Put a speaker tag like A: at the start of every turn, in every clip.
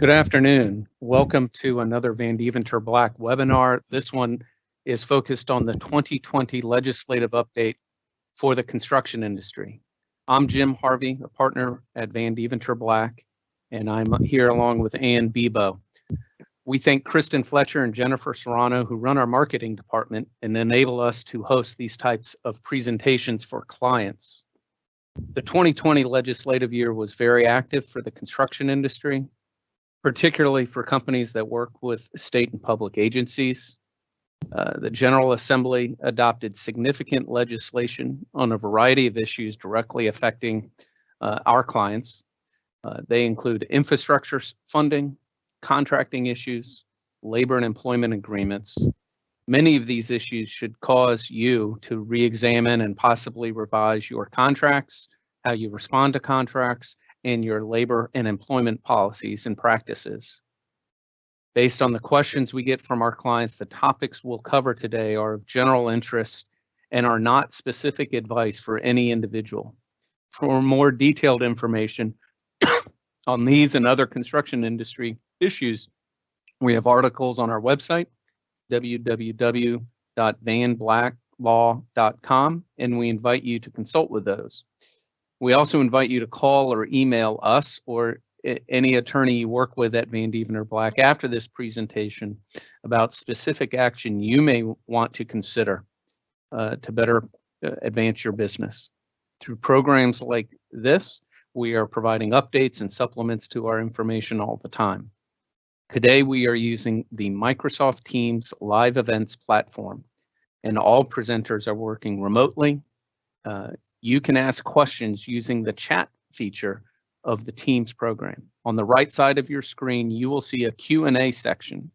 A: Good afternoon. Welcome to another Vandeventer Black webinar. This one is focused on the 2020 legislative update for the construction industry. I'm Jim Harvey, a partner at Vandeventer Black, and I'm here along with Anne Bibeau. We thank Kristen Fletcher and Jennifer Serrano who run our marketing department and enable us to host these types of presentations for clients. The 2020 legislative year was very active for the construction industry particularly for companies that work with state and public agencies. Uh, the General Assembly adopted significant legislation on a variety of issues directly affecting uh, our clients. Uh, they include infrastructure funding, contracting issues, labor and employment agreements. Many of these issues should cause you to re-examine and possibly revise your contracts, how you respond to contracts, in your labor and employment policies and practices. Based on the questions we get from our clients, the topics we'll cover today are of general interest and are not specific advice for any individual. For more detailed information on these and other construction industry issues, we have articles on our website, www.vanblacklaw.com, and we invite you to consult with those. We also invite you to call or email us or any attorney you work with at Vandeventer Black after this presentation about specific action you may want to consider uh, to better uh, advance your business. Through programs like this, we are providing updates and supplements to our information all the time. Today, we are using the Microsoft Teams live events platform, and all presenters are working remotely. Uh, you can ask questions using the chat feature of the Teams program. On the right side of your screen, you will see a Q&A section.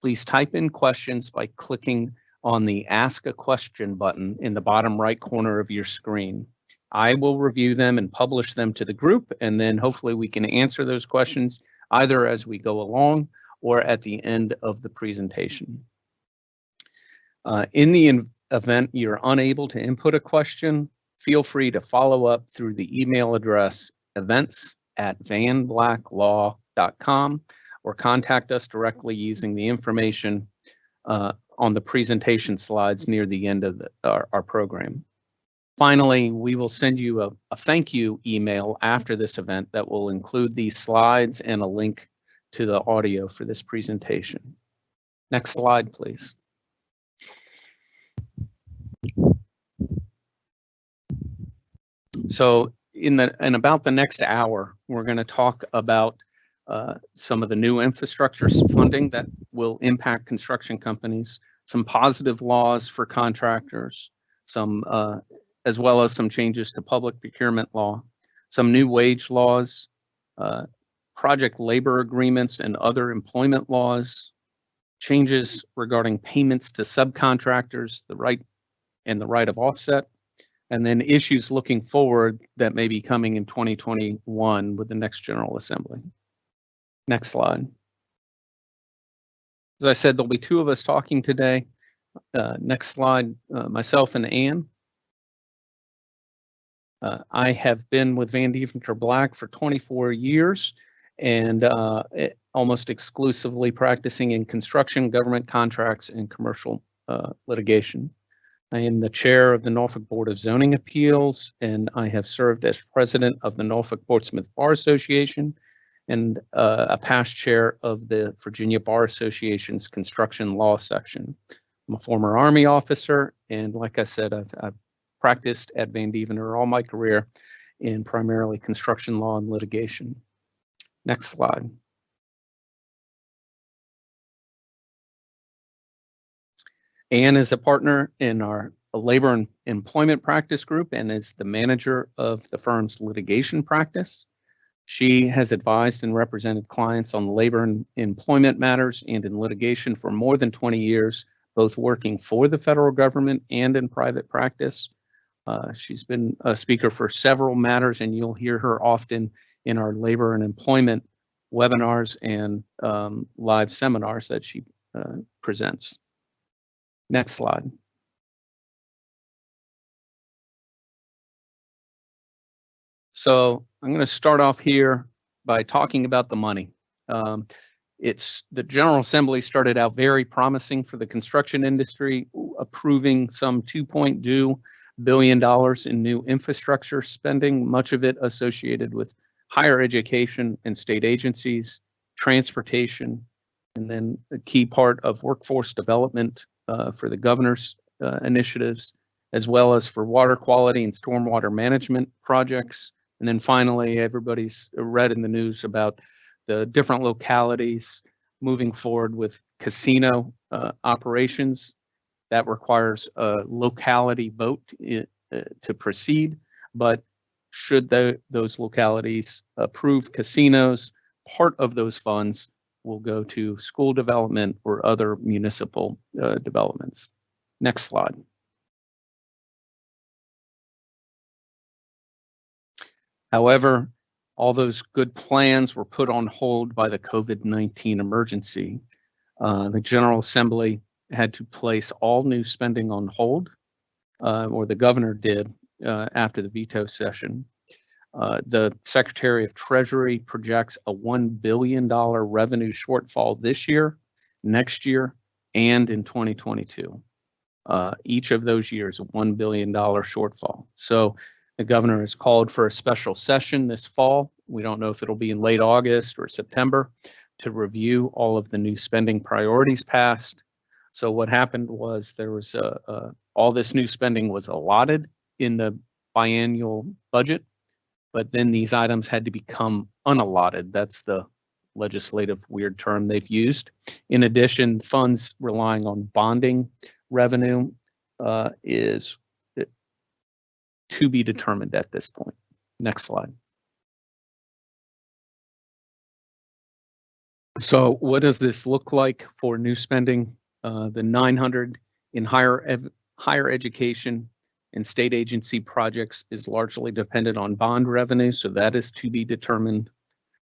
A: Please type in questions by clicking on the Ask a Question button in the bottom right corner of your screen. I will review them and publish them to the group, and then hopefully we can answer those questions either as we go along or at the end of the presentation. Uh, in the event you're unable to input a question, feel free to follow up through the email address events at vanblacklaw.com or contact us directly using the information uh, on the presentation slides near the end of the, our, our, program. Finally, we will send you a, a thank you email after this event that will include these slides and a link to the audio for this presentation. Next slide, please. So in the in about the next hour, we're going to talk about uh, some of the new infrastructure funding that will impact construction companies, some positive laws for contractors, some uh, as well as some changes to public procurement law, some new wage laws, uh, project labor agreements and other employment laws, changes regarding payments to subcontractors, the right and the right of offset, and then issues looking forward that may be coming in 2021 with the next General Assembly. Next slide. As I said, there'll be two of us talking today. Uh, next slide, uh, myself and Anne. Uh, I have been with Vandeventer Black for 24 years and uh, almost exclusively practicing in construction, government contracts, and commercial uh, litigation. I am the chair of the Norfolk Board of Zoning Appeals, and I have served as president of the Norfolk Portsmouth Bar Association and uh, a past chair of the Virginia Bar Association's construction law section. I'm a former Army officer, and like I said, I've, I've practiced at Vandeventer all my career in primarily construction law and litigation. Next slide. Anne is a partner in our labor and employment practice group and is the manager of the firm's litigation practice. She has advised and represented clients on labor and employment matters and in litigation for more than 20 years, both working for the federal government and in private practice. Uh, she's been a speaker for several matters, and you'll hear her often in our labor and employment webinars and um, live seminars that she uh, presents. Next slide. So I'm going to start off here by talking about the money. Um, it's the General Assembly started out very promising for the construction industry, approving some two-point due billion dollars in new infrastructure spending, much of it associated with higher education and state agencies, transportation, and then a key part of workforce development uh, for the governor's uh, initiatives, as well as for water quality and stormwater management projects. And then finally, everybody's read in the news about the different localities moving forward with casino uh, operations. That requires a locality vote uh, to proceed, but should the, those localities approve casinos, part of those funds will go to school development or other municipal uh, developments. Next slide. However, all those good plans were put on hold by the COVID-19 emergency. Uh, the General Assembly had to place all new spending on hold, uh, or the governor did uh, after the veto session. Uh, the Secretary of Treasury projects a $1 billion revenue shortfall this year, next year, and in 2022. Uh, each of those years, a $1 billion shortfall. So the governor has called for a special session this fall. We don't know if it'll be in late August or September to review all of the new spending priorities passed. So what happened was there was a, a all this new spending was allotted in the biannual budget but then these items had to become unallotted. That's the legislative weird term they've used. In addition, funds relying on bonding revenue uh, is uh, to be determined at this point. Next slide. So what does this look like for new spending? Uh, the 900 in higher higher education and state agency projects is largely dependent on bond revenue, so that is to be determined.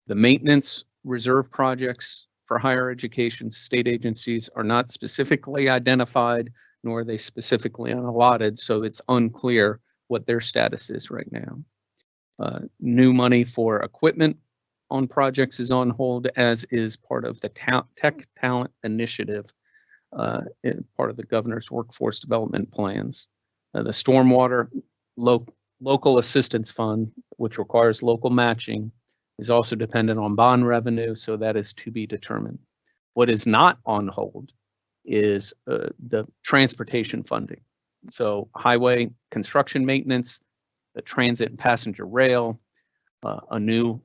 A: The maintenance reserve projects for higher education state agencies are not specifically identified, nor are they specifically unallotted, so it's unclear what their status is right now. Uh, new money for equipment on projects is on hold, as is part of the ta Tech Talent Initiative, uh, part of the governor's workforce development plans. Uh, the stormwater lo local assistance fund, which requires local matching, is also dependent on bond revenue, so that is to be determined. What is not on hold is uh, the transportation funding. So highway construction maintenance, the transit and passenger rail, uh, a new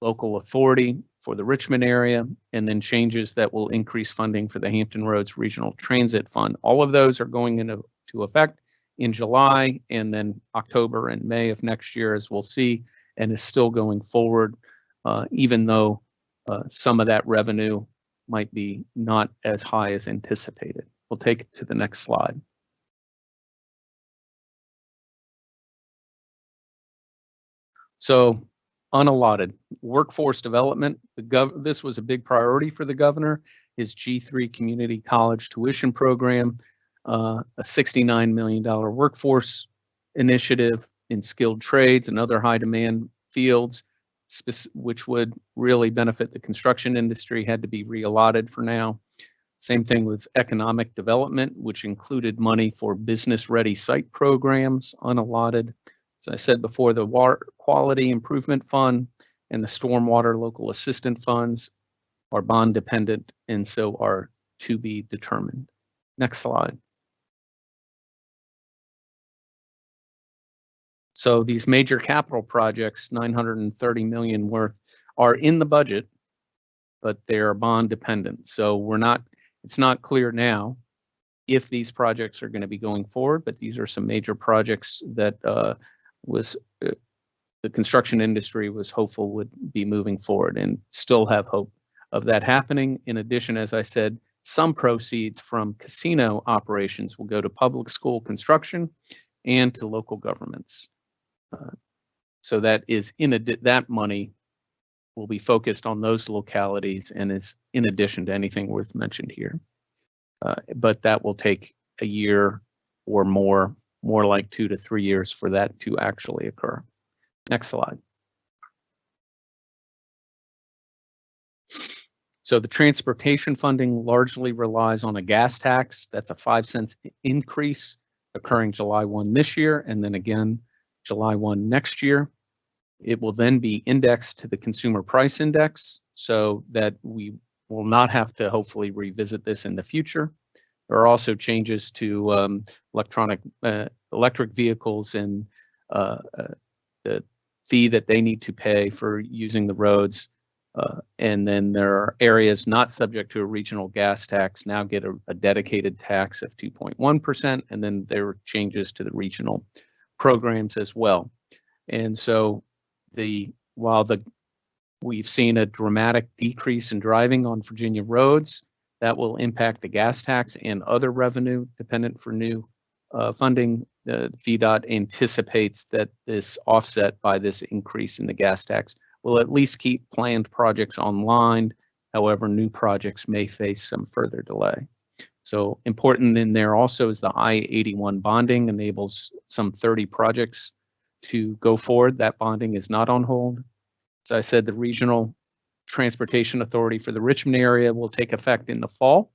A: local authority for the Richmond area, and then changes that will increase funding for the Hampton Roads Regional Transit Fund. All of those are going into to effect in July and then October and May of next year, as we'll see, and is still going forward, uh, even though uh, some of that revenue might be not as high as anticipated. We'll take it to the next slide. So unallotted workforce development. This was a big priority for the governor. His G3 community college tuition program uh, a $69 million workforce initiative in skilled trades and other high demand fields, which would really benefit the construction industry, had to be reallotted for now. Same thing with economic development, which included money for business ready site programs, unallotted. As I said before, the water quality improvement fund and the stormwater local assistant funds are bond dependent and so are to be determined. Next slide. So these major capital projects, 930 million worth, are in the budget, but they're bond dependent. So we're not, it's not clear now if these projects are going to be going forward, but these are some major projects that uh, was uh, the construction industry was hopeful would be moving forward and still have hope of that happening. In addition, as I said, some proceeds from casino operations will go to public school construction and to local governments. Uh, so that is in that money will be focused on those localities and is in addition to anything worth mentioned here. Uh, but that will take a year or more, more like two to three years for that to actually occur. Next slide. So the transportation funding largely relies on a gas tax. That's a five cents increase occurring July 1 this year and then again July 1 next year. It will then be indexed to the consumer price index so that we will not have to hopefully revisit this in the future. There are also changes to um, electronic uh, electric vehicles and uh, uh, the fee that they need to pay for using the roads. Uh, and then there are areas not subject to a regional gas tax now get a, a dedicated tax of 2.1%. And then there are changes to the regional programs as well. And so the while the we've seen a dramatic decrease in driving on Virginia roads, that will impact the gas tax and other revenue dependent for new uh, funding. The VDOT anticipates that this offset by this increase in the gas tax will at least keep planned projects online. However, new projects may face some further delay. So important in there also is the I-81 bonding enables some 30 projects to go forward. That bonding is not on hold. As I said, the Regional Transportation Authority for the Richmond area will take effect in the fall.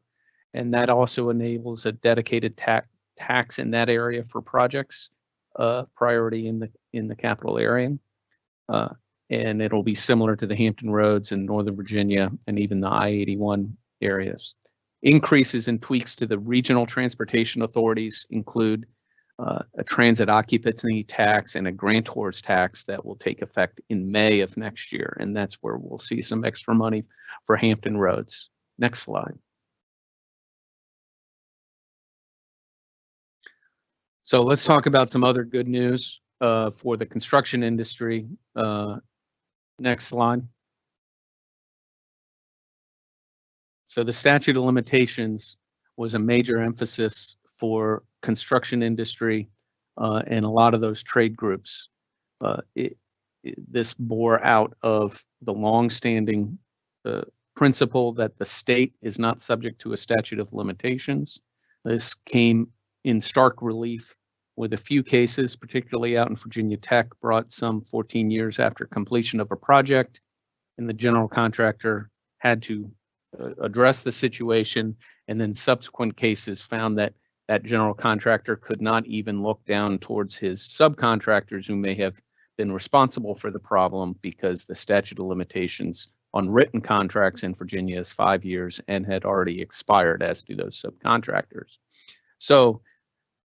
A: And that also enables a dedicated tax tax in that area for projects, uh, priority in the in the capital area. Uh, and it'll be similar to the Hampton Roads in Northern Virginia and even the I-81 areas. Increases and tweaks to the regional transportation authorities include uh, a transit occupancy tax and a grantors tax that will take effect in May of next year. And that's where we'll see some extra money for Hampton roads. Next slide. So let's talk about some other good news uh, for the construction industry. Uh, next slide. So the statute of limitations was a major emphasis for construction industry uh, and a lot of those trade groups. Uh, it, it, this bore out of the longstanding uh, principle that the state is not subject to a statute of limitations. This came in stark relief with a few cases, particularly out in Virginia Tech, brought some 14 years after completion of a project, and the general contractor had to uh, address the situation, and then subsequent cases found that that general contractor could not even look down towards his subcontractors who may have been responsible for the problem because the statute of limitations on written contracts in Virginia is five years and had already expired, as do those subcontractors. So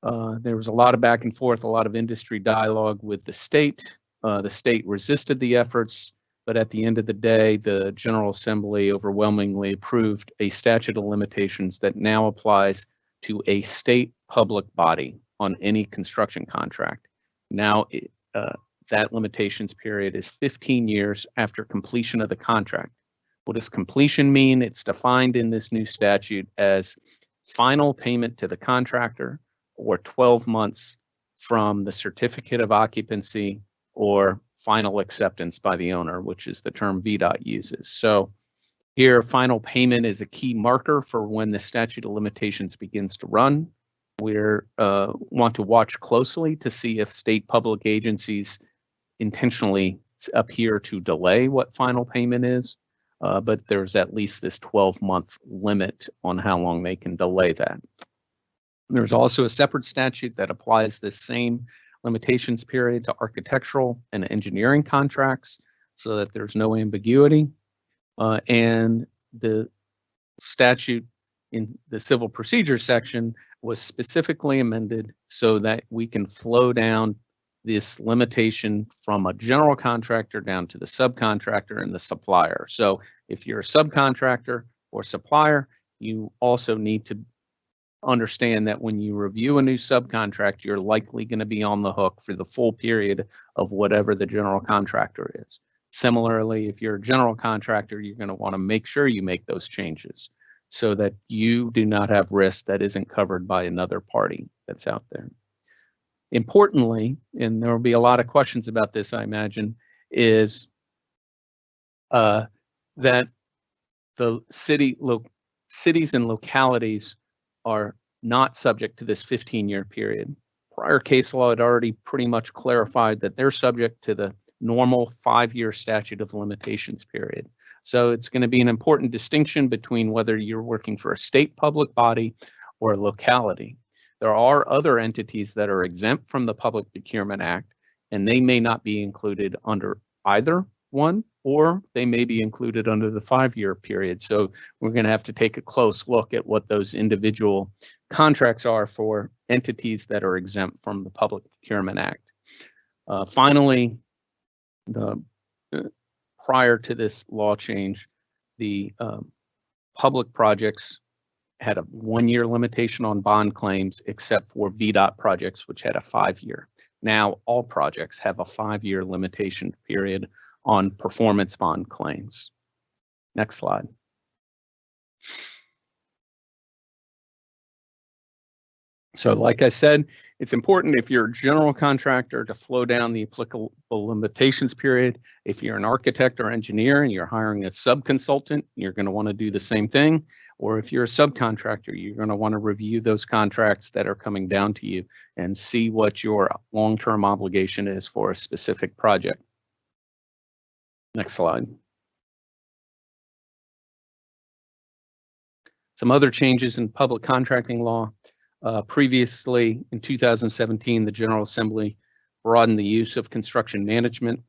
A: uh, there was a lot of back and forth, a lot of industry dialogue with the state. Uh, the state resisted the efforts, but at the end of the day, the General Assembly overwhelmingly approved a statute of limitations that now applies to a state public body on any construction contract. Now, uh, that limitations period is 15 years after completion of the contract. What does completion mean? It's defined in this new statute as final payment to the contractor or 12 months from the certificate of occupancy or final acceptance by the owner, which is the term VDOT uses. So here, final payment is a key marker for when the statute of limitations begins to run. We uh, want to watch closely to see if state public agencies intentionally appear to delay what final payment is, uh, but there's at least this 12 month limit on how long they can delay that. There's also a separate statute that applies this same limitations period to architectural and engineering contracts so that there's no ambiguity. Uh, and the statute in the civil procedure section was specifically amended so that we can flow down this limitation from a general contractor down to the subcontractor and the supplier. So if you're a subcontractor or supplier, you also need to understand that when you review a new subcontract, you're likely going to be on the hook for the full period of whatever the general contractor is. Similarly, if you're a general contractor, you're going to want to make sure you make those changes so that you do not have risk that isn't covered by another party that's out there. Importantly, and there will be a lot of questions about this, I imagine, is uh, that the city cities and localities are not subject to this 15 year period. Prior case law had already pretty much clarified that they're subject to the normal five-year statute of limitations period. So it's going to be an important distinction between whether you're working for a state public body or a locality. There are other entities that are exempt from the Public Procurement Act, and they may not be included under either one, or they may be included under the five-year period. So we're going to have to take a close look at what those individual contracts are for entities that are exempt from the Public Procurement Act. Uh, finally, the uh, prior to this law change, the um, public projects had a one-year limitation on bond claims except for VDOT projects, which had a five-year. Now all projects have a five-year limitation period on performance bond claims. Next slide. So like I said, it's important if you're a general contractor to flow down the applicable limitations period. If you're an architect or engineer and you're hiring a sub-consultant, you're going to want to do the same thing. Or if you're a subcontractor, you're going to want to review those contracts that are coming down to you and see what your long-term obligation is for a specific project. Next slide. Some other changes in public contracting law. Uh, previously, in 2017, the General Assembly broadened the use of construction management.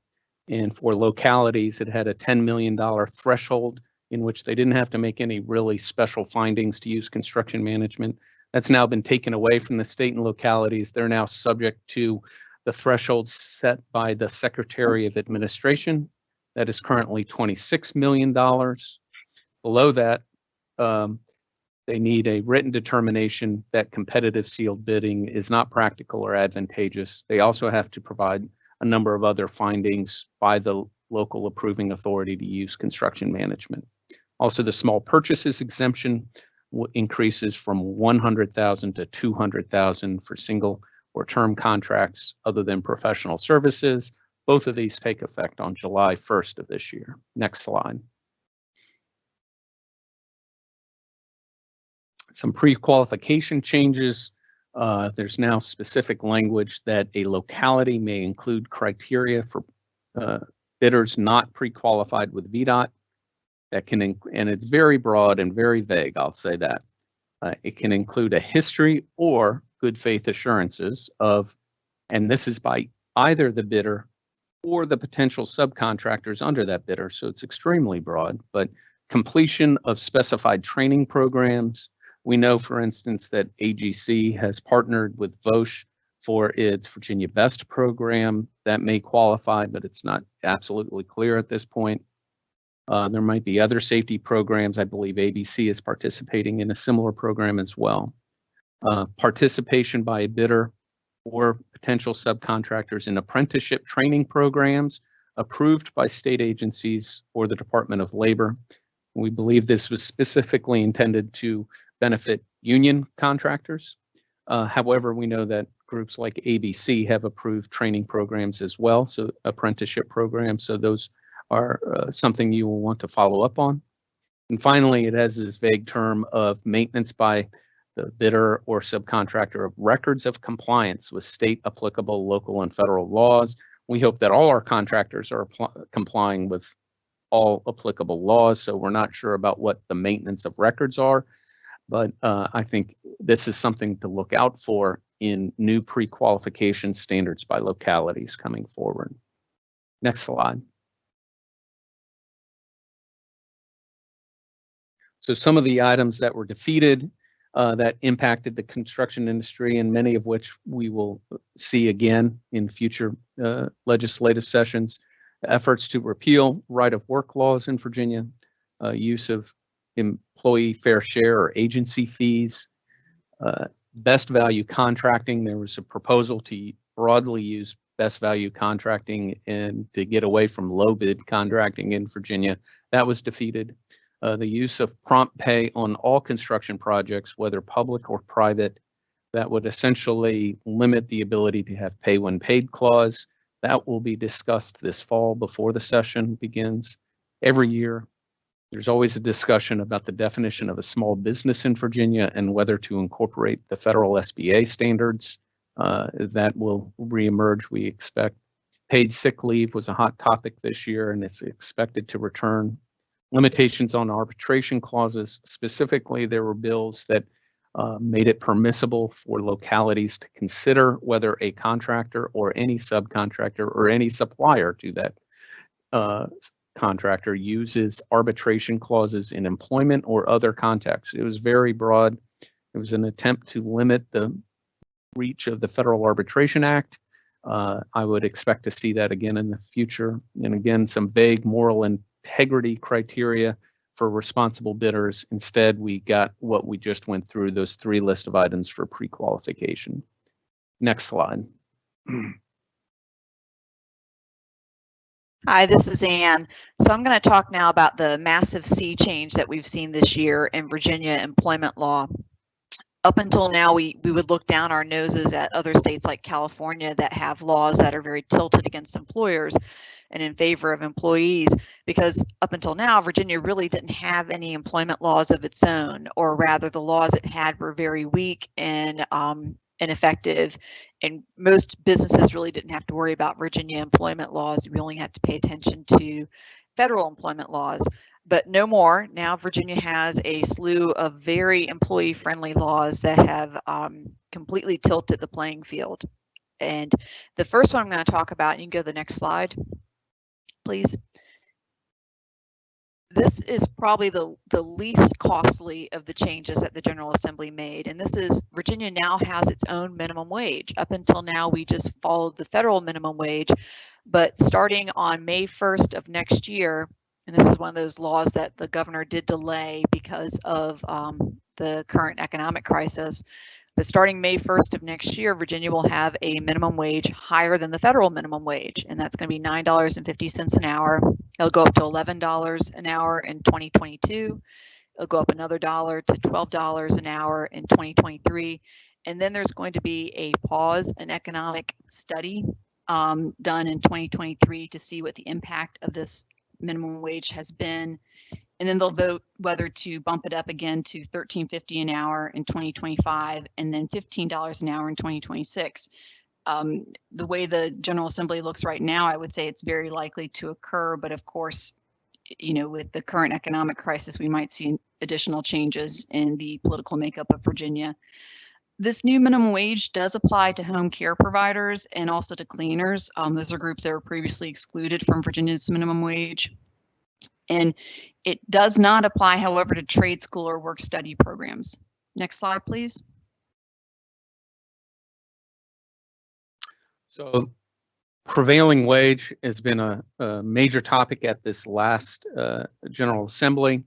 A: And for localities, it had a $10 million threshold in which they didn't have to make any really special findings to use construction management. That's now been taken away from the state and localities. They're now subject to the threshold set by the Secretary of Administration. That is currently $26 million. Below that, um, they need a written determination that competitive sealed bidding is not practical or advantageous. They also have to provide a number of other findings by the local approving authority to use construction management. Also, the small purchases exemption increases from 100,000 to 200,000 for single or term contracts other than professional services. Both of these take effect on July 1st of this year. Next slide. Some pre-qualification changes. Uh, there's now specific language that a locality may include criteria for uh, bidders not pre-qualified with VDOT. That can, and it's very broad and very vague, I'll say that. Uh, it can include a history or good faith assurances of, and this is by either the bidder or the potential subcontractors under that bidder. So it's extremely broad, but completion of specified training programs, we know, for instance, that AGC has partnered with VOSH for its Virginia Best program. That may qualify, but it's not absolutely clear at this point. Uh, there might be other safety programs. I believe ABC is participating in a similar program as well. Uh, participation by a bidder or potential subcontractors in apprenticeship training programs approved by state agencies or the Department of Labor. We believe this was specifically intended to benefit union contractors. Uh, however, we know that groups like ABC have approved training programs as well, so apprenticeship programs. So those are uh, something you will want to follow up on. And finally, it has this vague term of maintenance by the bidder or subcontractor of records of compliance with state applicable local and federal laws. We hope that all our contractors are complying with all applicable laws, so we're not sure about what the maintenance of records are, but uh, I think this is something to look out for in new pre-qualification standards by localities coming forward. Next slide. So some of the items that were defeated uh, that impacted the construction industry and many of which we will see again in future uh, legislative sessions. Efforts to repeal right of work laws in Virginia, uh, use of employee fair share or agency fees. Uh, best value contracting, there was a proposal to broadly use best value contracting and to get away from low bid contracting in Virginia. That was defeated. Uh, the use of prompt pay on all construction projects, whether public or private, that would essentially limit the ability to have pay when paid clause. That will be discussed this fall before the session begins. Every year, there's always a discussion about the definition of a small business in Virginia and whether to incorporate the federal SBA standards. Uh, that will reemerge, we expect. Paid sick leave was a hot topic this year and it's expected to return. Limitations on arbitration clauses. Specifically, there were bills that uh, made it permissible for localities to consider whether a contractor or any subcontractor or any supplier to that uh, contractor uses arbitration clauses in employment or other contexts. It was very broad. It was an attempt to limit the reach of the Federal Arbitration Act. Uh, I would expect to see that again in the future. And again, some vague moral integrity criteria for responsible bidders. Instead, we got what we just went through, those three list of items for pre-qualification. Next slide.
B: Hi, this is Anne. So I'm going to talk now about the massive sea change that we've seen this year in Virginia employment law. Up until now, we, we would look down our noses at other states like California that have laws that are very tilted against employers and in favor of employees because up until now, Virginia really didn't have any employment laws of its own, or rather the laws it had were very weak and um, ineffective and most businesses really didn't have to worry about Virginia employment laws. We only had to pay attention to federal employment laws, but no more. Now Virginia has a slew of very employee friendly laws that have um, completely tilted the playing field. And the first one I'm going to talk about, you can go to the next slide, please this is probably the, the least costly of the changes that the General Assembly made. And this is Virginia now has its own minimum wage. Up until now, we just followed the federal minimum wage. But starting on May 1st of next year, and this is one of those laws that the governor did delay because of um, the current economic crisis, but starting May 1st of next year, Virginia will have a minimum wage higher than the federal minimum wage, and that's going to be $9.50 an hour. It'll go up to $11 an hour in 2022. It'll go up another dollar to $12 an hour in 2023. And then there's going to be a pause, an economic study um, done in 2023 to see what the impact of this minimum wage has been and then they'll vote whether to bump it up again to 13.50 an hour in 2025 and then $15 an hour in 2026. Um, the way the General Assembly looks right now, I would say it's very likely to occur, but of course, you know, with the current economic crisis, we might see additional changes in the political makeup of Virginia. This new minimum wage does apply to home care providers and also to cleaners. Um, those are groups that were previously excluded from Virginia's minimum wage. And it does not apply, however, to trade school or work study programs. Next slide, please.
A: So prevailing wage has been a, a major topic at this last uh, General Assembly.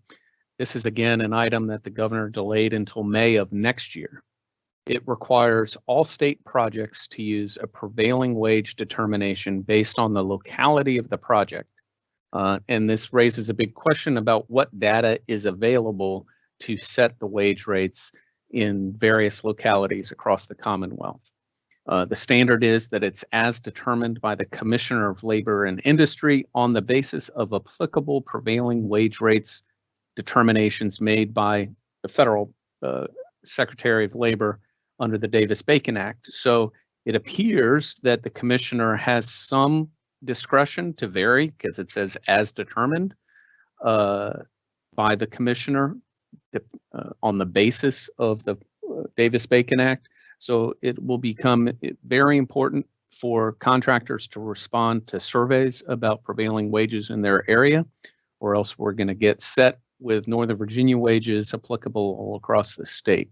A: This is again an item that the governor delayed until May of next year. It requires all state projects to use a prevailing wage determination based on the locality of the project uh, and this raises a big question about what data is available to set the wage rates in various localities across the Commonwealth. Uh, the standard is that it's as determined by the Commissioner of Labor and Industry on the basis of applicable prevailing wage rates determinations made by the federal uh, Secretary of Labor under the Davis-Bacon Act. So it appears that the commissioner has some discretion to vary because it says as determined uh, by the commissioner uh, on the basis of the uh, Davis-Bacon Act. So it will become very important for contractors to respond to surveys about prevailing wages in their area, or else we're going to get set with Northern Virginia wages applicable all across the state.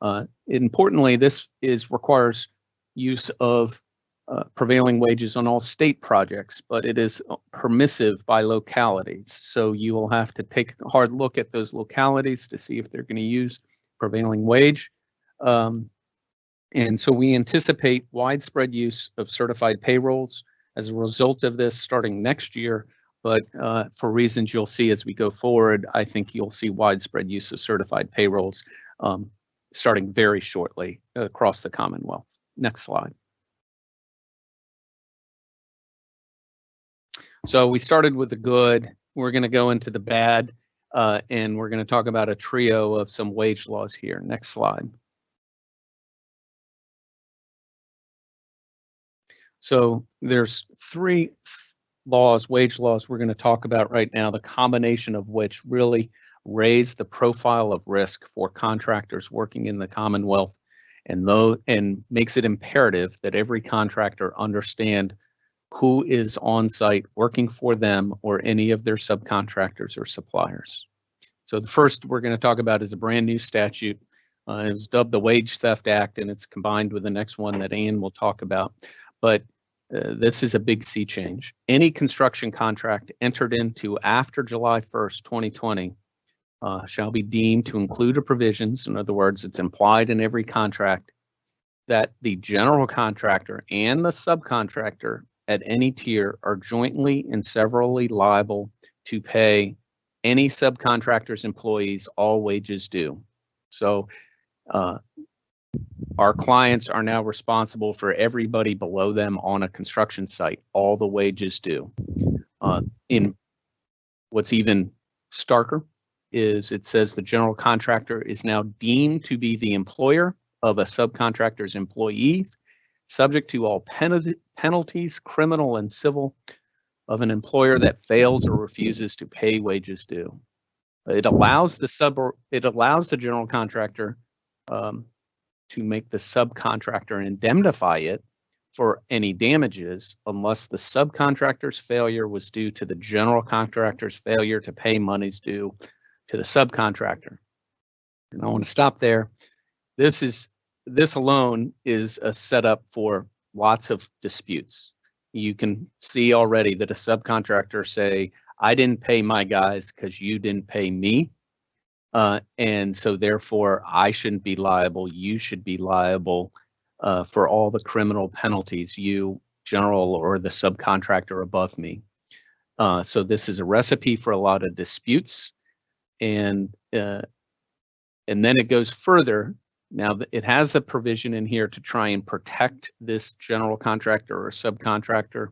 A: Uh, importantly, this is requires use of uh, prevailing wages on all state projects, but it is permissive by localities. So you will have to take a hard look at those localities to see if they're going to use prevailing wage. Um, and so we anticipate widespread use of certified payrolls as a result of this starting next year. But uh, for reasons you'll see as we go forward, I think you'll see widespread use of certified payrolls um, starting very shortly across the Commonwealth. Next slide. So we started with the good. We're going to go into the bad, uh, and we're going to talk about a trio of some wage laws here. Next slide. So there's three laws, wage laws we're going to talk about right now, the combination of which really raise the profile of risk for contractors working in the Commonwealth and though and makes it imperative that every contractor understand who is on site working for them or any of their subcontractors or suppliers. So the first we're going to talk about is a brand new statute. Uh, it was dubbed the Wage Theft Act, and it's combined with the next one that Anne will talk about. But uh, this is a big sea change. Any construction contract entered into after July 1st, 2020 uh, shall be deemed to include a provisions, in other words, it's implied in every contract, that the general contractor and the subcontractor at any tier are jointly and severally liable to pay any subcontractor's employees all wages due. So uh, our clients are now responsible for everybody below them on a construction site, all the wages due. Uh, in what's even starker is it says the general contractor is now deemed to be the employer of a subcontractor's employees, subject to all penalties, criminal and civil, of an employer that fails or refuses to pay wages due. It allows the sub it allows the general contractor um, to make the subcontractor indemnify it for any damages unless the subcontractor's failure was due to the general contractor's failure to pay monies due to the subcontractor. And I want to stop there. This is this alone is a setup for lots of disputes. You can see already that a subcontractor say, I didn't pay my guys because you didn't pay me. Uh, and so therefore I shouldn't be liable. You should be liable uh, for all the criminal penalties, you general or the subcontractor above me. Uh, so this is a recipe for a lot of disputes and uh, and then it goes further. Now it has a provision in here to try and protect this general contractor or subcontractor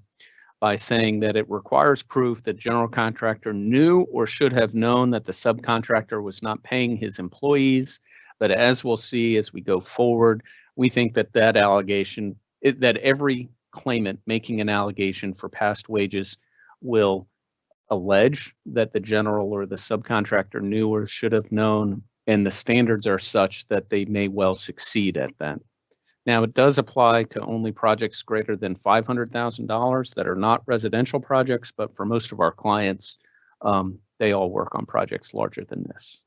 A: by saying that it requires proof that general contractor knew or should have known that the subcontractor was not paying his employees. But as we'll see as we go forward, we think that that allegation, it, that every claimant making an allegation for past wages will allege that the general or the subcontractor knew or should have known, and the standards are such that they may well succeed at that. Now, it does apply to only projects greater than $500,000 that are not residential projects, but for most of our clients, um, they all work on projects larger than this.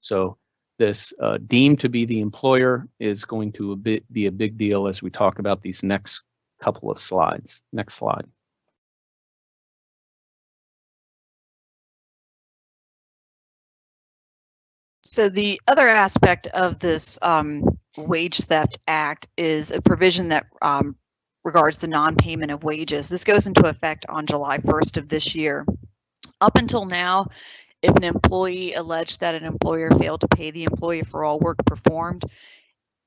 A: So this uh, deemed to be the employer is going to a bit, be a big deal as we talk about these next couple of slides. Next slide.
B: So the other aspect of this um, Wage Theft Act is a provision that um, regards the non-payment of wages. This goes into effect on July 1st of this year. Up until now, if an employee alleged that an employer failed to pay the employee for all work performed,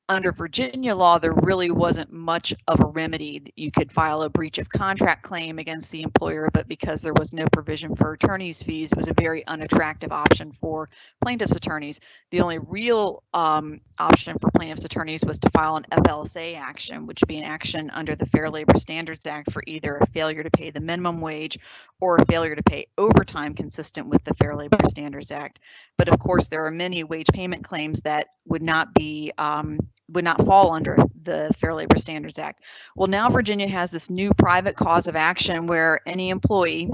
B: under Virginia law, there really wasn't much of a remedy. You could file a breach of contract claim against the employer, but because there was no provision for attorney's fees, it was a very unattractive option for plaintiff's attorneys. The only real um, option for plaintiff's attorneys was to file an FLSA action, which would be an action under the Fair Labor Standards Act for either a failure to pay the minimum wage or a failure to pay overtime consistent with the Fair Labor Standards Act. But of course, there are many wage payment claims that would not be um, would not fall under the Fair Labor Standards Act. Well, now Virginia has this new private cause of action where any employee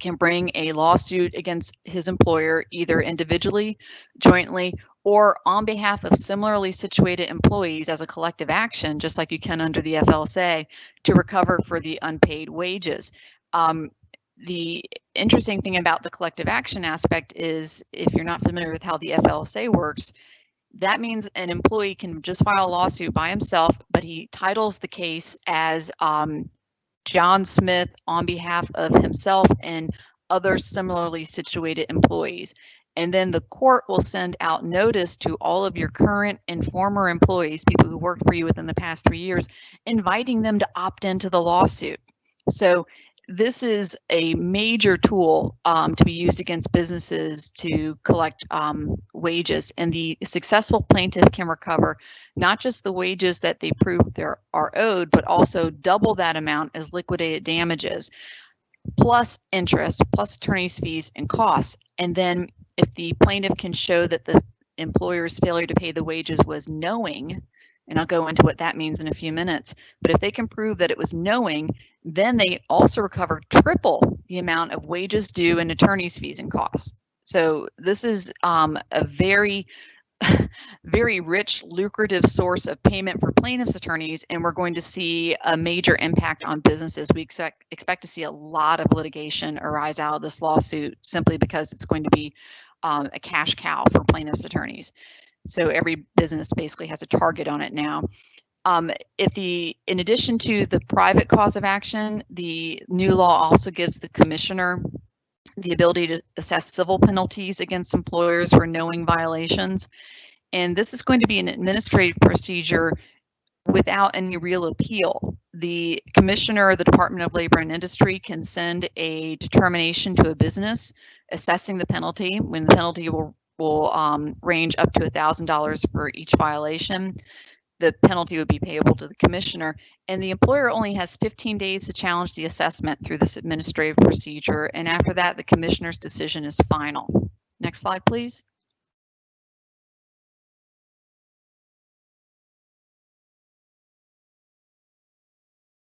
B: can bring a lawsuit against his employer either individually, jointly, or on behalf of similarly situated employees as a collective action, just like you can under the FLSA, to recover for the unpaid wages. Um, the interesting thing about the collective action aspect is if you're not familiar with how the FLSA works, that means an employee can just file a lawsuit by himself, but he titles the case as um, John Smith on behalf of himself and other similarly situated employees. And then the court will send out notice to all of your current and former employees, people who worked for you within the past three years, inviting them to opt into the lawsuit. So this is a major tool um, to be used against businesses to collect um, wages. And the successful plaintiff can recover not just the wages that they prove there are owed, but also double that amount as liquidated damages, plus interest, plus attorney's fees and costs. And then if the plaintiff can show that the employer's failure to pay the wages was knowing, and I'll go into what that means in a few minutes, but if they can prove that it was knowing, then they also recover triple the amount of wages due and attorney's fees and costs. So this is um, a very, very rich, lucrative source of payment for plaintiffs' attorneys, and we're going to see a major impact on businesses. We expect, expect to see a lot of litigation arise out of this lawsuit simply because it's going to be um, a cash cow for plaintiffs' attorneys. So every business basically has a target on it now. Um, if the, in addition to the private cause of action, the new law also gives the commissioner the ability to assess civil penalties against employers for knowing violations. And this is going to be an administrative procedure without any real appeal. The commissioner of the Department of Labor and Industry can send a determination to a business assessing the penalty when the penalty will will um, range up to $1,000 for each violation the penalty would be payable to the commissioner. And the employer only has 15 days to challenge the assessment through this administrative procedure. And after that, the commissioner's decision is final. Next slide, please.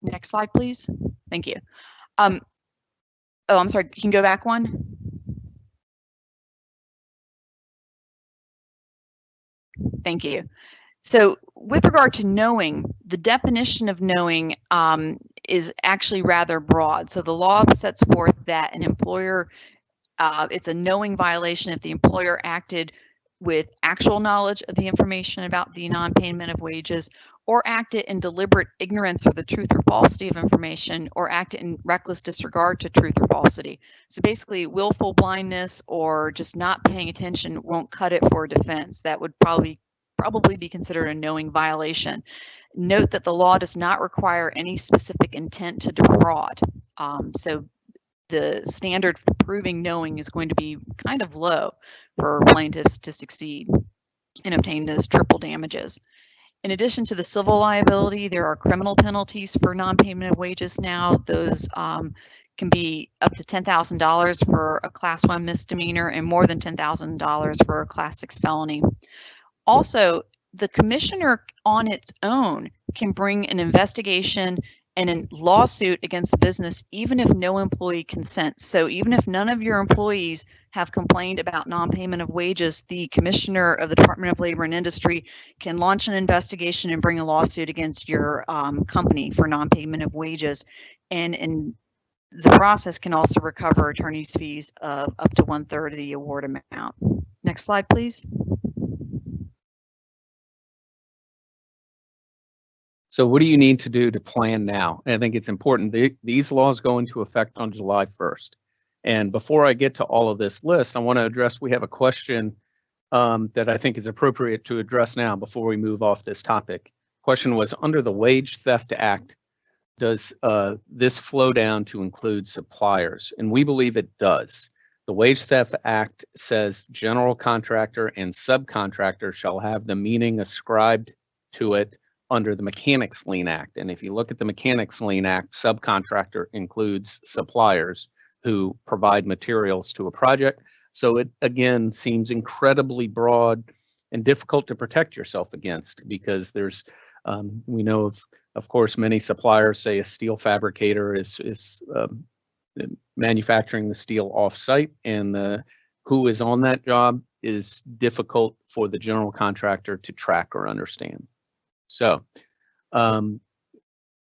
B: Next slide, please. Thank you. Um, oh, I'm sorry, you can go back one. Thank you. So with regard to knowing, the definition of knowing um, is actually rather broad. So the law sets forth that an employer, uh, it's a knowing violation if the employer acted with actual knowledge of the information about the non-payment of wages or acted in deliberate ignorance of the truth or falsity of information or acted in reckless disregard to truth or falsity. So basically willful blindness or just not paying attention won't cut it for a defense. That would probably probably be considered a knowing violation. Note that the law does not require any specific intent to defraud. Um, so the standard for proving knowing is going to be kind of low for plaintiffs to succeed and obtain those triple damages. In addition to the civil liability, there are criminal penalties for non-payment of wages now. Those um, can be up to $10,000 for a class one misdemeanor and more than $10,000 for a class six felony. Also, the commissioner on its own can bring an investigation and a lawsuit against a business even if no employee consents. So even if none of your employees have complained about non-payment of wages, the commissioner of the Department of Labor and Industry can launch an investigation and bring a lawsuit against your um, company for non-payment of wages. And, and the process can also recover attorney's fees of up to one third of the award amount. Next slide, please.
A: So what do you need to do to plan now? And I think it's important. The, these laws go into effect on July 1st. And before I get to all of this list, I want to address, we have a question um, that I think is appropriate to address now before we move off this topic. Question was, under the Wage Theft Act, does uh, this flow down to include suppliers? And we believe it does. The Wage Theft Act says general contractor and subcontractor shall have the meaning ascribed to it under the Mechanics Lien Act. And if you look at the Mechanics Lien Act, subcontractor includes suppliers who provide materials to a project. So it again seems incredibly broad and difficult to protect yourself against because there's um, we know of of course many suppliers say a steel fabricator is is um, manufacturing the steel offsite and the who is on that job is difficult for the general contractor to track or understand. So, um,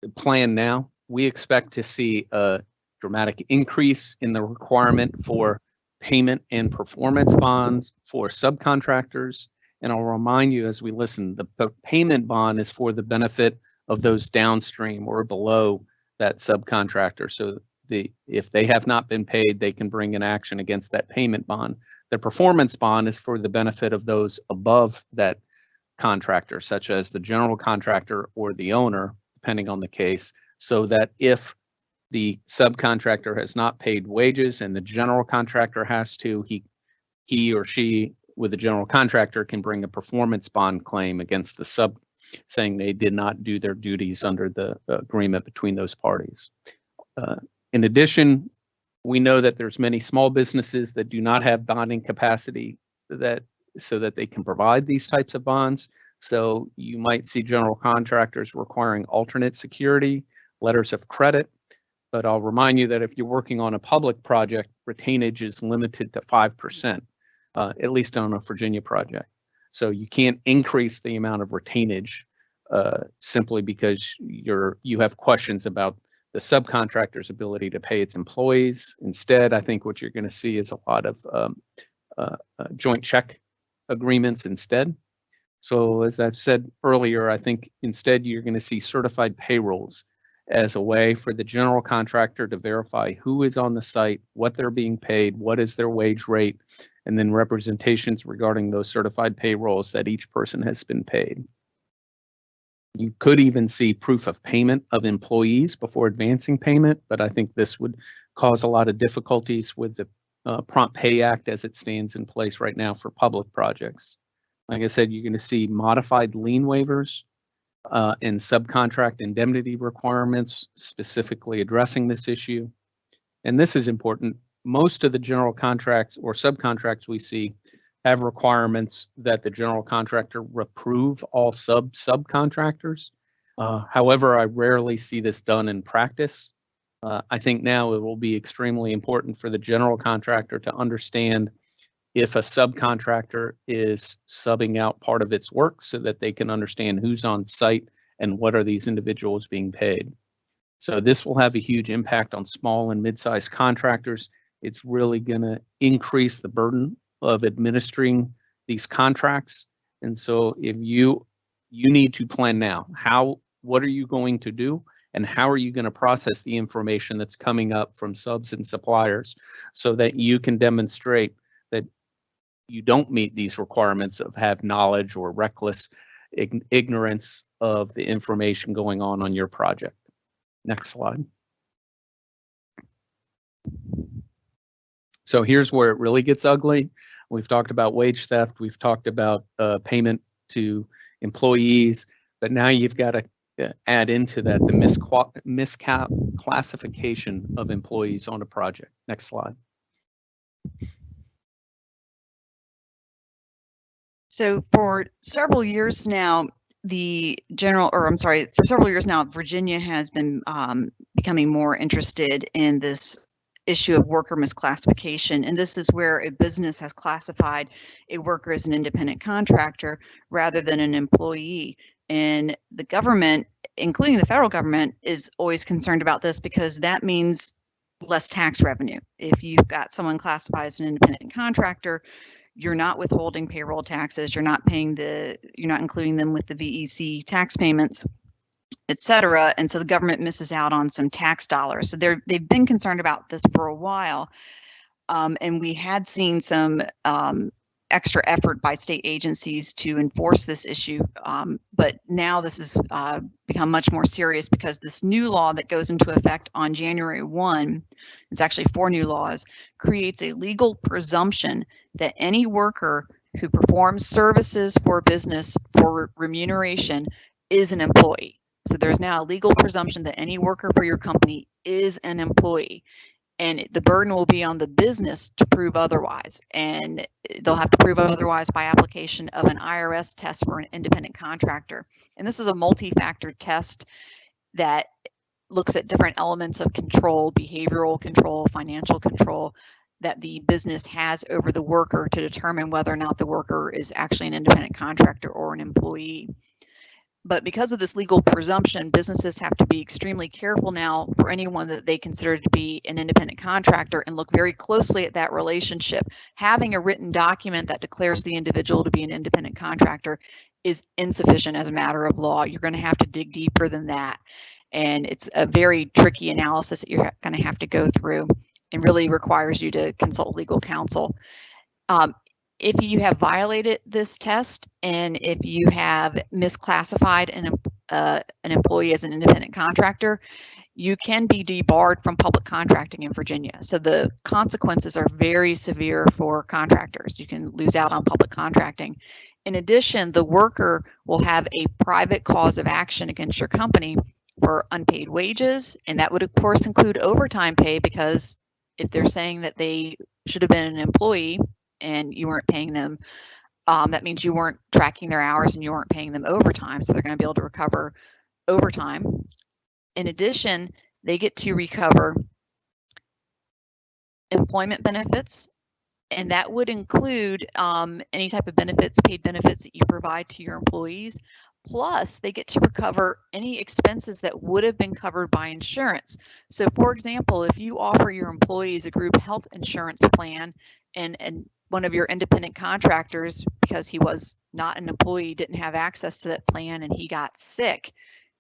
A: the plan now, we expect to see a dramatic increase in the requirement for payment and performance bonds for subcontractors. And I'll remind you as we listen, the payment bond is for the benefit of those downstream or below that subcontractor. So the if they have not been paid, they can bring an action against that payment bond. The performance bond is for the benefit of those above that contractor, such as the general contractor or the owner, depending on the case, so that if the subcontractor has not paid wages and the general contractor has to, he, he or she with the general contractor can bring a performance bond claim against the sub, saying they did not do their duties under the agreement between those parties. Uh, In addition, we know that there's many small businesses that do not have bonding capacity that, so that they can provide these types of bonds. So you might see general contractors requiring alternate security, letters of credit. But I'll remind you that if you're working on a public project, retainage is limited to 5%, uh, at least on a Virginia project. So you can't increase the amount of retainage uh, simply because you're you have questions about the subcontractor's ability to pay its employees. Instead, I think what you're going to see is a lot of um, uh, uh, joint check agreements instead. So as I've said earlier, I think instead you're going to see certified payrolls as a way for the general contractor to verify who is on the site, what they're being paid, what is their wage rate, and then representations regarding those certified payrolls that each person has been paid. You could even see proof of payment of employees before advancing payment, but I think this would cause a lot of difficulties with the uh, Prompt Pay Act as it stands in place right now for public projects. Like I said, you're going to see modified lien waivers uh, and subcontract indemnity requirements specifically addressing this issue. And this is important. Most of the general contracts or subcontracts we see have requirements that the general contractor approve all sub subcontractors. Uh, however, I rarely see this done in practice. Uh, I think now it will be extremely important for the general contractor to understand if a subcontractor is subbing out part of its work so that they can understand who's on site and what are these individuals being paid. So this will have a huge impact on small and mid-sized contractors. It's really going to increase the burden of administering these contracts. And so if you you need to plan now, how what are you going to do and how are you going to process the information that's coming up from subs and suppliers so that you can demonstrate that you don't meet these requirements of have knowledge or reckless ignorance of the information going on on your project. Next slide. So here's where it really gets ugly. We've talked about wage theft. We've talked about uh, payment to employees, but now you've got to add into that the misclassification of employees on a project. Next slide.
B: So for several years now, the general, or I'm sorry, for several years now, Virginia has been um, becoming more interested in this issue of worker misclassification. And this is where a business has classified a worker as an independent contractor rather than an employee. And the government, including the federal government, is always concerned about this because that means less tax revenue. If you've got someone classified as an independent contractor, you're not withholding payroll taxes, you're not paying the, you're not including them with the VEC tax payments et cetera. And so the government misses out on some tax dollars. So they're, they've been concerned about this for a while. Um, and we had seen some um, extra effort by state agencies to enforce this issue. Um, but now this has uh, become much more serious because this new law that goes into effect on January 1, it's actually four new laws, creates a legal presumption that any worker who performs services for business for remuneration is an employee. So there's now a legal presumption that any worker for your company is an employee. And the burden will be on the business to prove otherwise. And they'll have to prove otherwise by application of an IRS test for an independent contractor. And this is a multi-factor test that looks at different elements of control, behavioral control, financial control that the business has over the worker to determine whether or not the worker is actually an independent contractor or an employee. But because of this legal presumption, businesses have to be extremely careful now for anyone that they consider to be an independent contractor and look very closely at that relationship. Having a written document that declares the individual to be an independent contractor is insufficient as a matter of law. You're going to have to dig deeper than that. And it's a very tricky analysis that you're going to have to go through and really requires you to consult legal counsel. Um, if you have violated this test and if you have misclassified an, uh, an employee as an independent contractor, you can be debarred from public contracting in Virginia. So the consequences are very severe for contractors. You can lose out on public contracting. In addition, the worker will have a private cause of action against your company for unpaid wages, and that would of course include overtime pay because if they're saying that they should have been an employee and you weren't paying them, um, that means you weren't tracking their hours and you weren't paying them overtime. So they're going to be able to recover overtime. In addition, they get to recover employment benefits, and that would include um, any type of benefits, paid benefits that you provide to your employees. Plus, they get to recover any expenses that would have been covered by insurance. So, for example, if you offer your employees a group health insurance plan and, and one of your independent contractors, because he was not an employee, didn't have access to that plan and he got sick,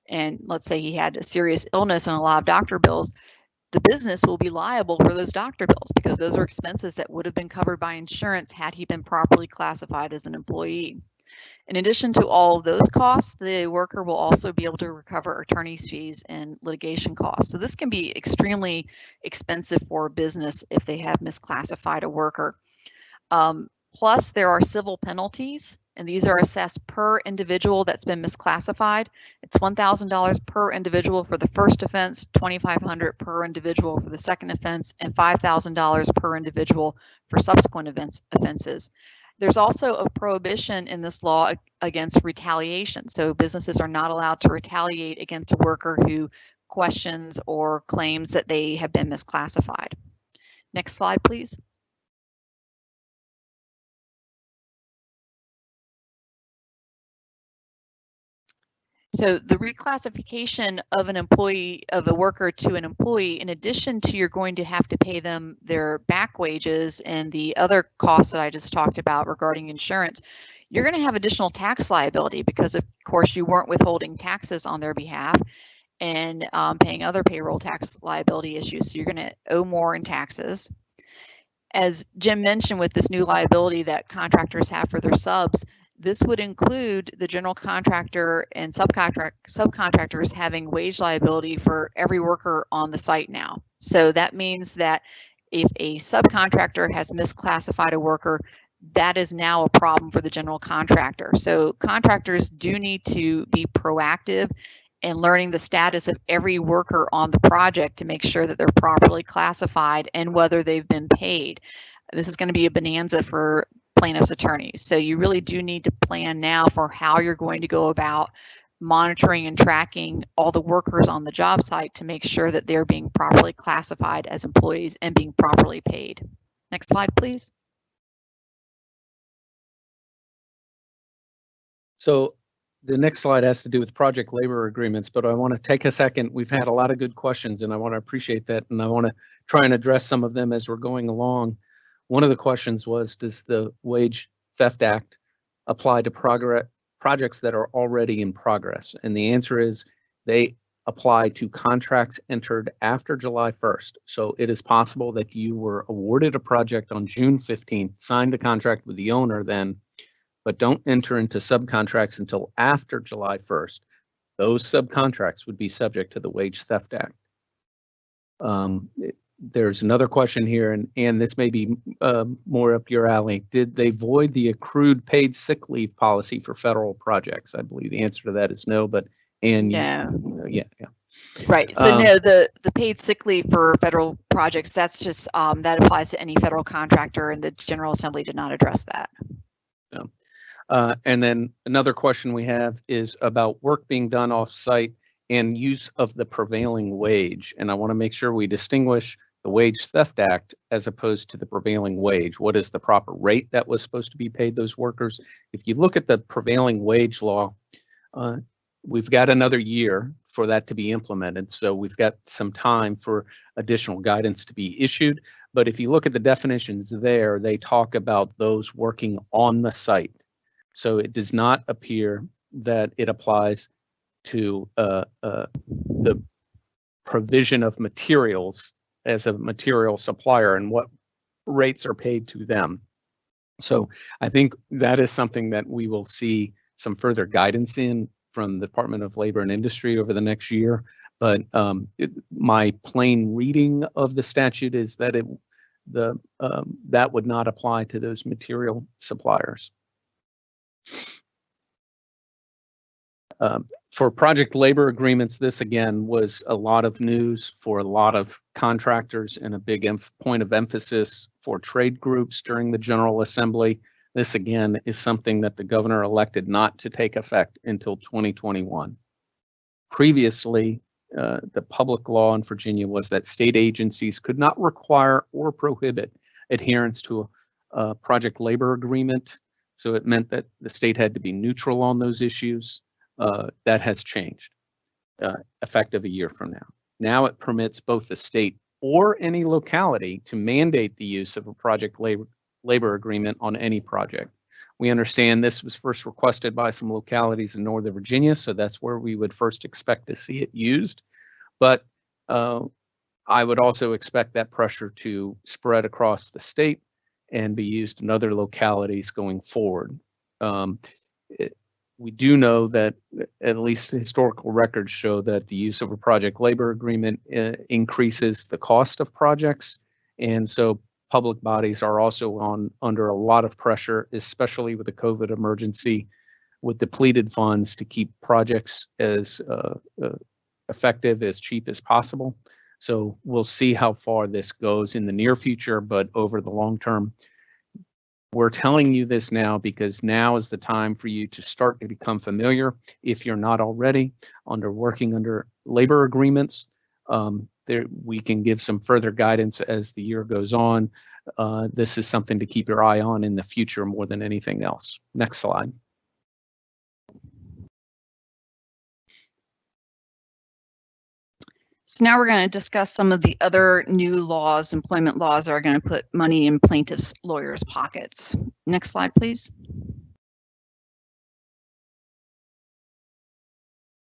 B: and let's say he had a serious illness and a lot of doctor bills, the business will be liable for those doctor bills because those are expenses that would have been covered by insurance had he been properly classified as an employee. In addition to all of those costs, the worker will also be able to recover attorney's fees and litigation costs. So this can be extremely expensive for a business if they have misclassified a worker. Um, plus, there are civil penalties, and these are assessed per individual that's been misclassified. It's $1,000 per individual for the first offense, 2,500 per individual for the second offense, and $5,000 per individual for subsequent events, offenses. There's also a prohibition in this law against retaliation. So businesses are not allowed to retaliate against a worker who questions or claims that they have been misclassified. Next slide, please. So the reclassification of an employee, of a worker to an employee, in addition to you're going to have to pay them their back wages and the other costs that I just talked about regarding insurance, you're going to have additional tax liability because of course you weren't withholding taxes on their behalf and um, paying other payroll tax liability issues. So you're going to owe more in taxes. As Jim mentioned with this new liability that contractors have for their subs, this would include the general contractor and subcontract, subcontractors having wage liability for every worker on the site now. So that means that if a subcontractor has misclassified a worker, that is now a problem for the general contractor. So contractors do need to be proactive in learning the status of every worker on the project to make sure that they're properly classified and whether they've been paid. This is going to be a bonanza for plaintiff's attorneys. So you really do need to plan now for how you're going to go about monitoring and tracking all the workers on the job site to make sure that they're being properly classified as employees and being properly paid. Next slide, please.
A: So the next slide has to do with project labor agreements, but I want to take a second. We've had a lot of good questions and I want to appreciate that. And I want to try and address some of them as we're going along. One of the questions was, does the Wage Theft Act apply to progress projects that are already in progress? And the answer is they apply to contracts entered after July 1st. So it is possible that you were awarded a project on June 15th, signed the contract with the owner then, but don't enter into subcontracts until after July 1st. Those subcontracts would be subject to the Wage Theft Act. Um, there's another question here, and, and this may be uh, more up your alley. Did they void the accrued paid sick leave policy for federal projects? I believe the answer to that is no, but and
B: no.
A: yeah, yeah.
B: Right. So um, no, the the paid sick leave for federal projects that's just um, that applies to any federal contractor, and the General Assembly did not address that.
A: Yeah. Uh, and then another question we have is about work being done off site and use of the prevailing wage. And I want to make sure we distinguish the Wage Theft Act as opposed to the prevailing wage. What is the proper rate that was supposed to be paid those workers? If you look at the prevailing wage law, uh, we've got another year for that to be implemented. So we've got some time for additional guidance to be issued. But if you look at the definitions there, they talk about those working on the site. So it does not appear that it applies to uh, uh, the provision of materials as a material supplier and what rates are paid to them. So I think that is something that we will see some further guidance in from the Department of Labor and Industry over the next year. But um, it, my plain reading of the statute is that it the um, that would not apply to those material suppliers. Um, for project labor agreements, this again was a lot of news for a lot of contractors and a big point of emphasis for trade groups during the General Assembly. This again is something that the governor elected not to take effect until 2021. Previously, uh, the public law in Virginia was that state agencies could not require or prohibit adherence to a, a project labor agreement. So it meant that the state had to be neutral on those issues. Uh, that has changed uh, effective a year from now. Now it permits both the state or any locality to mandate the use of a project labor, labor agreement on any project. We understand this was first requested by some localities in Northern Virginia, so that's where we would first expect to see it used. But uh, I would also expect that pressure to spread across the state and be used in other localities going forward. Um, we do know that at least historical records show that the use of a project labor agreement uh, increases the cost of projects. And so public bodies are also on under a lot of pressure, especially with the COVID emergency, with depleted funds to keep projects as uh, uh, effective, as cheap as possible. So we'll see how far this goes in the near future, but over the long term, we're telling you this now because now is the time for you to start to become familiar, if you're not already, under working under labor agreements. Um, there, we can give some further guidance as the year goes on. Uh, this is something to keep your eye on in the future more than anything else. Next slide.
B: So now we're going to discuss some of the other new laws, employment laws that are going to put money in plaintiffs' lawyers' pockets. Next slide, please.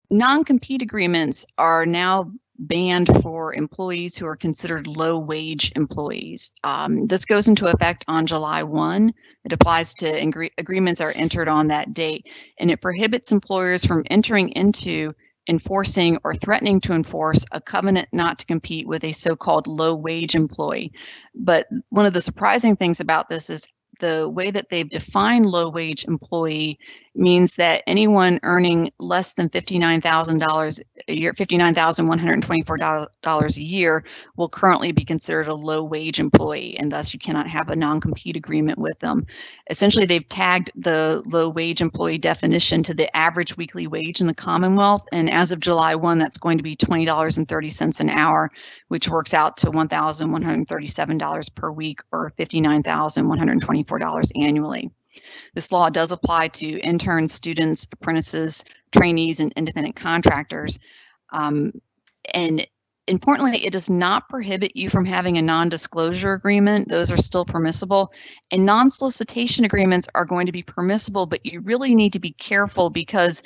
B: Non-compete agreements are now banned for employees who are considered low wage employees. Um, this goes into effect on July 1. It applies to agreements are entered on that date, and it prohibits employers from entering into enforcing or threatening to enforce a covenant not to compete with a so-called low wage employee. But one of the surprising things about this is the way that they've defined low wage employee means that anyone earning less than $59,000 a year, $59,124 a year will currently be considered a low wage employee and thus you cannot have a non-compete agreement with them. Essentially, they've tagged the low wage employee definition to the average weekly wage in the Commonwealth and as of July 1, that's going to be $20.30 an hour, which works out to $1,137 per week or $59,124 annually. This law does apply to interns, students, apprentices, trainees, and independent contractors. Um, and importantly, it does not prohibit you from having a non-disclosure agreement. Those are still permissible. And non-solicitation agreements are going to be permissible, but you really need to be careful because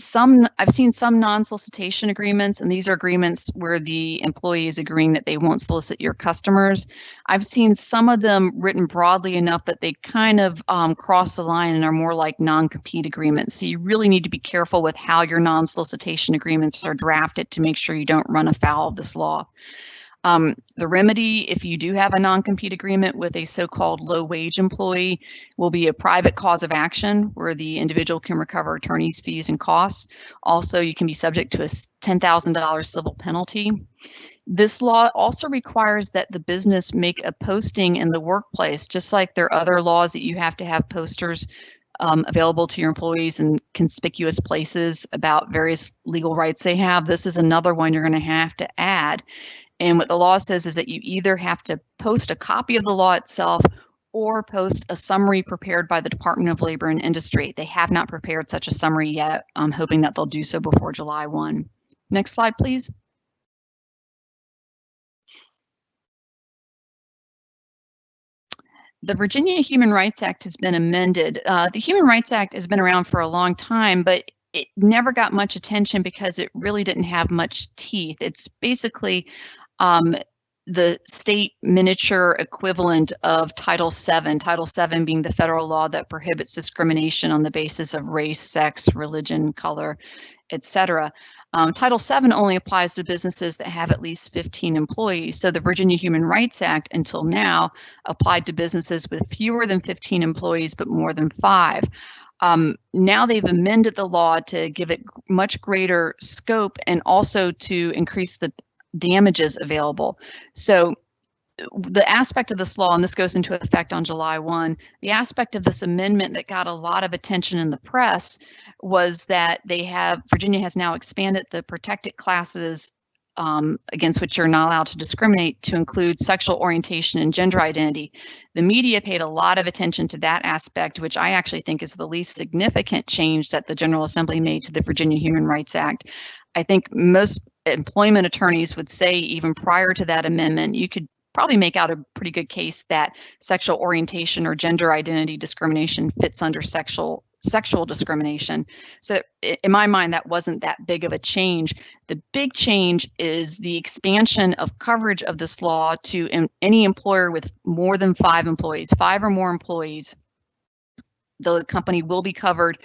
B: some I've seen some non-solicitation agreements, and these are agreements where the employee is agreeing that they won't solicit your customers. I've seen some of them written broadly enough that they kind of um, cross the line and are more like non-compete agreements. So you really need to be careful with how your non-solicitation agreements are drafted to make sure you don't run afoul of this law. Um, the remedy, if you do have a non-compete agreement with a so-called low-wage employee, will be a private cause of action where the individual can recover attorney's fees and costs. Also, you can be subject to a $10,000 civil penalty. This law also requires that the business make a posting in the workplace, just like there are other laws that you have to have posters um, available to your employees in conspicuous places about various legal rights they have. This is another one you're going to have to add. And what the law says is that you either have to post a copy of the law itself or post a summary prepared by the Department of Labor and Industry. They have not prepared such a summary yet. I'm hoping that they'll do so before July 1. Next slide, please. The Virginia Human Rights Act has been amended. Uh, the Human Rights Act has been around for a long time, but it never got much attention because it really didn't have much teeth. It's basically um, the state miniature equivalent of Title VII, Title VII being the federal law that prohibits discrimination on the basis of race, sex, religion, color, etc. Um, Title VII only applies to businesses that have at least 15 employees. So the Virginia Human Rights Act until now applied to businesses with fewer than 15 employees but more than five. Um, now they've amended the law to give it much greater scope and also to increase the damages available. So the aspect of this law, and this goes into effect on July 1, the aspect of this amendment that got a lot of attention in the press was that they have, Virginia has now expanded the protected classes um, against which you're not allowed to discriminate to include sexual orientation and gender identity. The media paid a lot of attention to that aspect, which I actually think is the least significant change that the General Assembly made to the Virginia Human Rights Act. I think most employment attorneys would say even prior to that amendment, you could probably make out a pretty good case that sexual orientation or gender identity discrimination fits under sexual sexual discrimination. So in my mind, that wasn't that big of a change. The big change is the expansion of coverage of this law to any employer with more than five employees, five or more employees. The company will be covered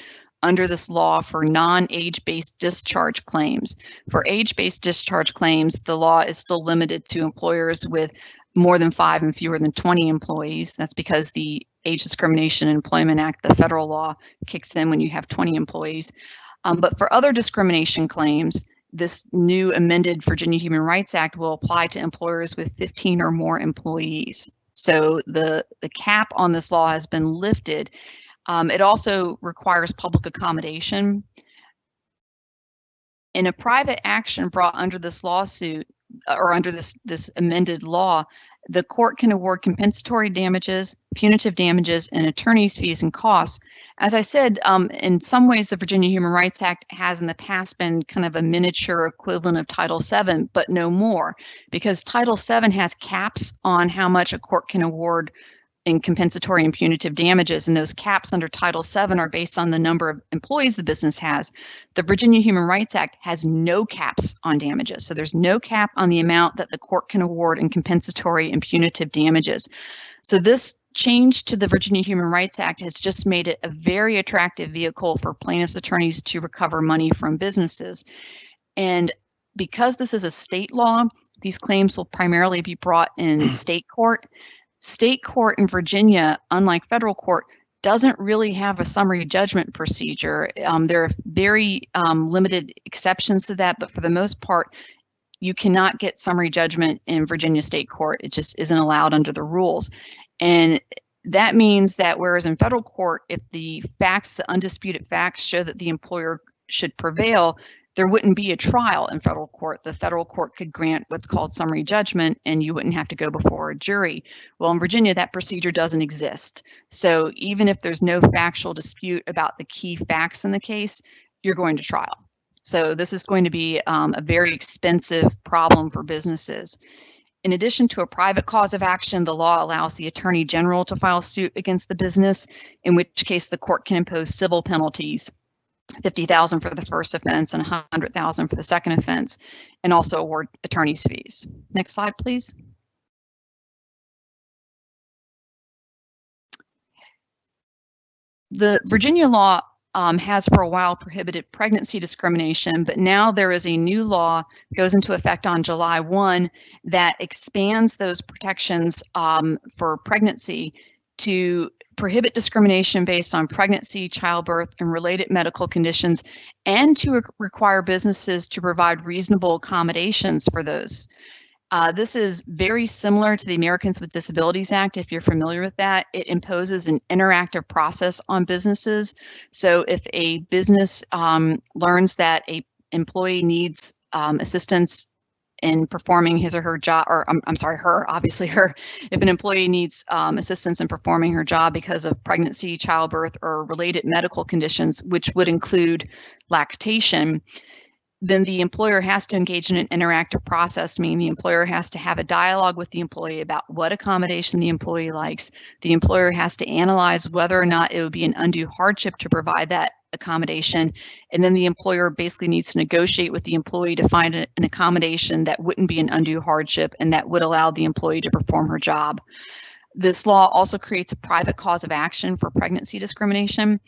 B: under this law for non-age-based discharge claims. For age-based discharge claims, the law is still limited to employers with more than five and fewer than 20 employees. That's because the Age Discrimination and Employment Act, the federal law, kicks in when you have 20 employees. Um, but for other discrimination claims, this new amended Virginia Human Rights Act will apply to employers with 15 or more employees. So the, the cap on this law has been lifted um, it also requires public accommodation. In a private action brought under this lawsuit or under this, this amended law, the court can award compensatory damages, punitive damages, and attorney's fees and costs. As I said, um, in some ways, the Virginia Human Rights Act has in the past been kind of a miniature equivalent of Title VII, but no more, because Title VII has caps on how much a court can award in compensatory and punitive damages, and those caps under Title VII are based on the number of employees the business has. The Virginia Human Rights Act has no caps on damages, so there's no cap on the amount that the court can award in compensatory and punitive damages. So this change to the Virginia Human Rights Act has just made it a very attractive vehicle for plaintiffs' attorneys to recover money from businesses. And because this is a state law, these claims will primarily be brought in state court state court in Virginia, unlike federal court, doesn't really have a summary judgment procedure. Um, there are very um, limited exceptions to that, but for the most part, you cannot get summary judgment in Virginia state court. It just isn't allowed under the rules. And that means that whereas in federal court, if the facts, the undisputed facts show that the employer should prevail, there wouldn't be a trial in federal court. The federal court could grant what's called summary judgment and you wouldn't have to go before a jury. Well, in Virginia, that procedure doesn't exist. So even if there's no factual dispute about the key facts in the case, you're going to trial. So this is going to be um, a very expensive problem for businesses. In addition to a private cause of action, the law allows the attorney general to file suit against the business, in which case the court can impose civil penalties 50,000 for the first offense and 100,000 for the second offense, and also award attorney's fees. Next slide, please. The Virginia law um, has for a while prohibited pregnancy discrimination, but now there is a new law goes into effect on July 1 that expands those protections um, for pregnancy to prohibit discrimination based on pregnancy, childbirth, and related medical conditions, and to re require businesses to provide reasonable accommodations for those. Uh, this is very similar to the Americans with Disabilities Act, if you're familiar with that. It imposes an interactive process on businesses. So if a business um, learns that a employee needs um, assistance in performing his or her job, or I'm, I'm sorry, her, obviously her, if an employee needs um, assistance in performing her job because of pregnancy, childbirth, or related medical conditions, which would include lactation, then the employer has to engage in an interactive process, meaning the employer has to have a dialogue with the employee about what accommodation the employee likes. The employer has to analyze whether or not it would be an undue hardship to provide that accommodation. And then the employer basically needs to negotiate with the employee to find an accommodation that wouldn't be an undue hardship and that would allow the employee to perform her job. This law also creates a private cause of action for pregnancy discrimination.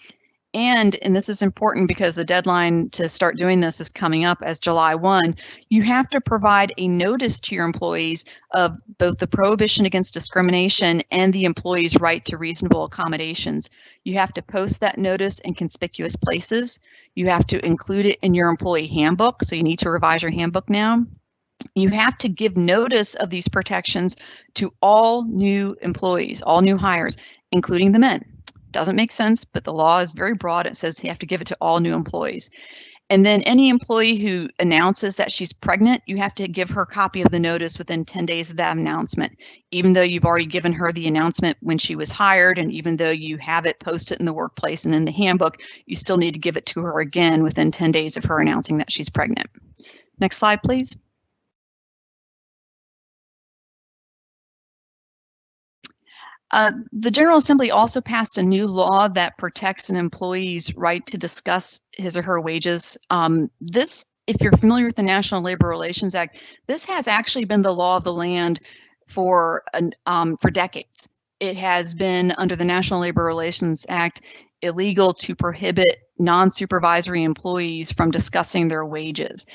B: And, and this is important because the deadline to start doing this is coming up as July 1, you have to provide a notice to your employees of both the prohibition against discrimination and the employee's right to reasonable accommodations. You have to post that notice in conspicuous places. You have to include it in your employee handbook, so you need to revise your handbook now. You have to give notice of these protections to all new employees, all new hires, including the men. Doesn't make sense, but the law is very broad. It says you have to give it to all new employees. And then any employee who announces that she's pregnant, you have to give her a copy of the notice within 10 days of that announcement. Even though you've already given her the announcement when she was hired, and even though you have it posted in the workplace and in the handbook, you still need to give it to her again within 10 days of her announcing that she's pregnant. Next slide, please. Uh, the General Assembly also passed a new law that protects an employee's right to discuss his or her wages. Um, this, if you're familiar with the National Labor Relations Act, this has actually been the law of the land for um, for decades. It has been under the National Labor Relations Act illegal to prohibit non-supervisory employees from discussing their wages.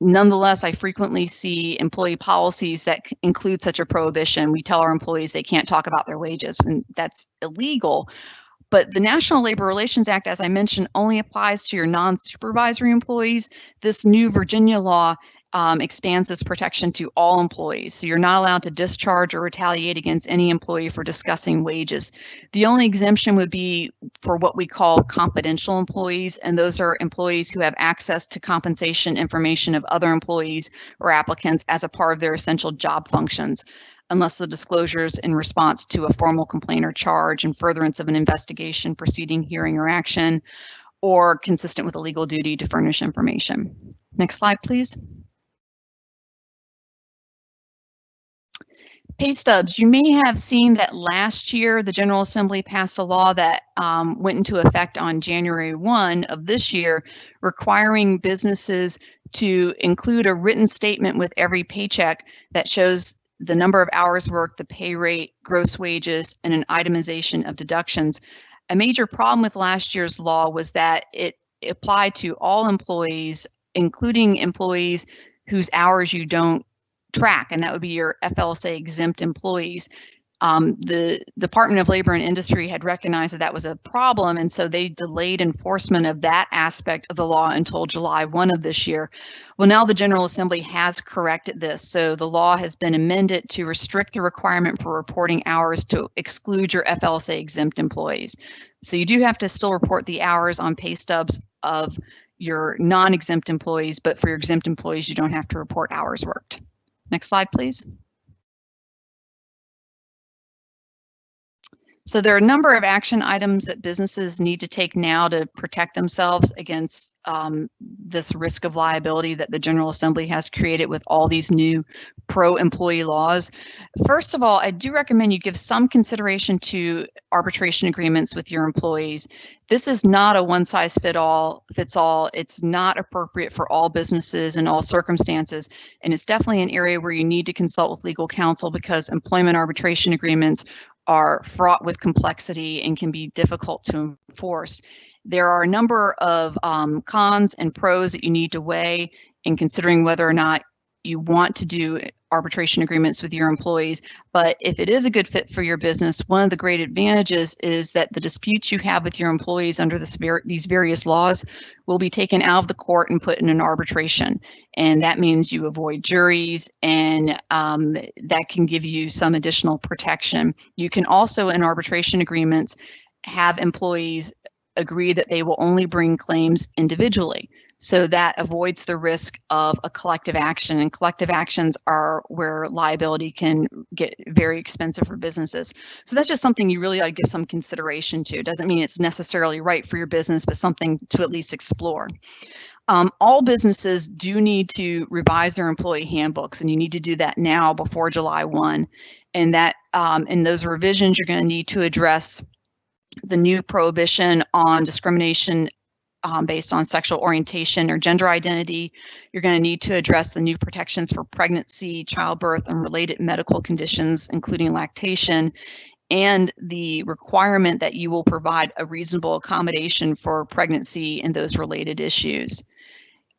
B: Nonetheless, I frequently see employee policies that include such a prohibition. We tell our employees they can't talk about their wages, and that's illegal. But the National Labor Relations Act, as I mentioned, only applies to your non-supervisory employees. This new Virginia law um, expands this protection to all employees. So you're not allowed to discharge or retaliate against any employee for discussing wages. The only exemption would be for what we call confidential employees, and those are employees who have access to compensation information of other employees or applicants as a part of their essential job functions unless the disclosures in response to a formal complaint or charge in furtherance of an investigation, proceeding, hearing, or action, or consistent with a legal duty to furnish information. Next slide, please. Pay stubs, you may have seen that last year the General Assembly passed a law that um, went into effect on January 1 of this year, requiring businesses to include a written statement with every paycheck that shows the number of hours worked, the pay rate, gross wages, and an itemization of deductions. A major problem with last year's law was that it applied to all employees, including employees whose hours you don't track, and that would be your FLSA exempt employees. Um, the Department of Labor and Industry had recognized that that was a problem, and so they delayed enforcement of that aspect of the law until July 1 of this year. Well, now the General Assembly has corrected this, so the law has been amended to restrict the requirement for reporting hours to exclude your FLSA exempt employees. So you do have to still report the hours on pay stubs of your non-exempt employees, but for your exempt employees, you don't have to report hours worked. Next slide, please. So there are a number of action items that businesses need to take now to protect themselves against um, this risk of liability that the General Assembly has created with all these new pro-employee laws. First of all, I do recommend you give some consideration to arbitration agreements with your employees. This is not a one size fit all fits all. It's not appropriate for all businesses in all circumstances. And it's definitely an area where you need to consult with legal counsel because employment arbitration agreements are fraught with complexity and can be difficult to enforce. There are a number of um, cons and pros that you need to weigh in considering whether or not you want to do arbitration agreements with your employees. But if it is a good fit for your business, one of the great advantages is that the disputes you have with your employees under these various laws will be taken out of the court and put in an arbitration. And that means you avoid juries and um, that can give you some additional protection. You can also in arbitration agreements have employees agree that they will only bring claims individually. So that avoids the risk of a collective action and collective actions are where liability can get very expensive for businesses. So that's just something you really ought to give some consideration to. It doesn't mean it's necessarily right for your business, but something to at least explore. Um, all businesses do need to revise their employee handbooks and you need to do that now before July 1. And that um, in those revisions, you're going to need to address the new prohibition on discrimination um, based on sexual orientation or gender identity. You're going to need to address the new protections for pregnancy, childbirth, and related medical conditions, including lactation. and the requirement that you will provide a reasonable accommodation for pregnancy and those related issues.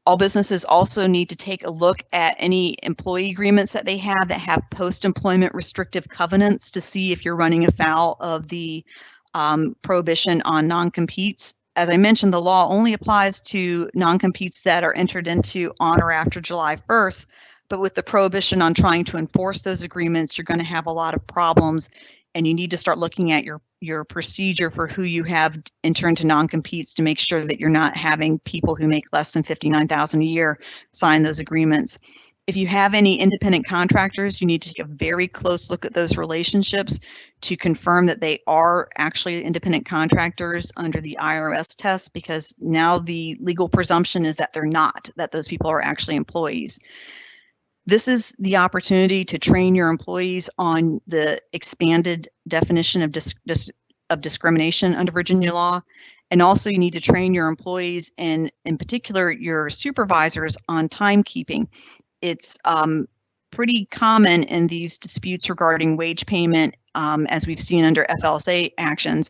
B: All businesses also need to take a look at any employee agreements that they have that have post-employment restrictive covenants to see if you're running afoul of the um, prohibition on non-competes. As I mentioned, the law only applies to non-competes that are entered into on or after July 1st. But with the prohibition on trying to enforce those agreements, you're going to have a lot of problems and you need to start looking at your your procedure for who you have enter into non-competes to make sure that you're not having people who make less than 59,000 a year sign those agreements. If you have any independent contractors, you need to take a very close look at those relationships to confirm that they are actually independent contractors under the IRS test because now the legal presumption is that they're not, that those people are actually employees. This is the opportunity to train your employees on the expanded definition of, dis dis of discrimination under Virginia law. And also you need to train your employees and in particular your supervisors on timekeeping. It's um, pretty common in these disputes regarding wage payment, um, as we've seen under FLSA actions,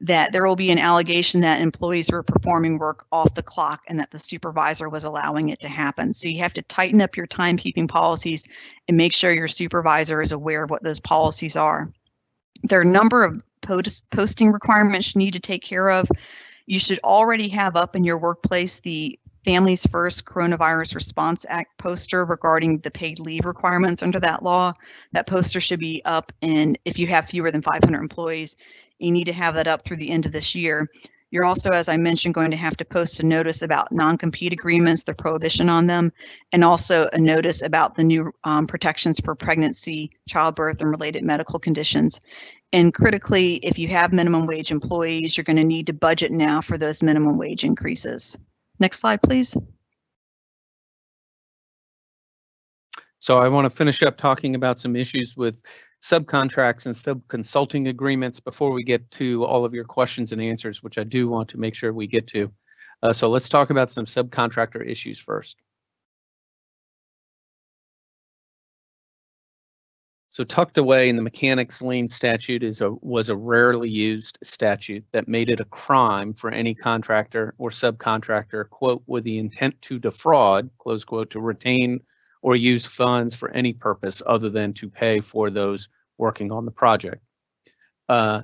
B: that there will be an allegation that employees were performing work off the clock and that the supervisor was allowing it to happen. So you have to tighten up your timekeeping policies and make sure your supervisor is aware of what those policies are. There are a number of post posting requirements you need to take care of. You should already have up in your workplace the Families First Coronavirus Response Act poster regarding the paid leave requirements under that law. That poster should be up and if you have fewer than 500 employees, you need to have that up through the end of this year. You're also, as I mentioned, going to have to post a notice about non-compete agreements, the prohibition on them, and also a notice about the new um, protections for pregnancy, childbirth, and related medical conditions. And critically, if you have minimum wage employees, you're going to need to budget now for those minimum wage increases. Next slide, please.
A: So I want to finish up talking about some issues with subcontracts and sub-consulting agreements before we get to all of your questions and answers, which I do want to make sure we get to. Uh, so let's talk about some subcontractor issues first. So tucked away in the mechanics lien statute is a was a rarely used statute that made it a crime for any contractor or subcontractor, quote, with the intent to defraud, close quote, to retain or use funds for any purpose other than to pay for those working on the project. Uh,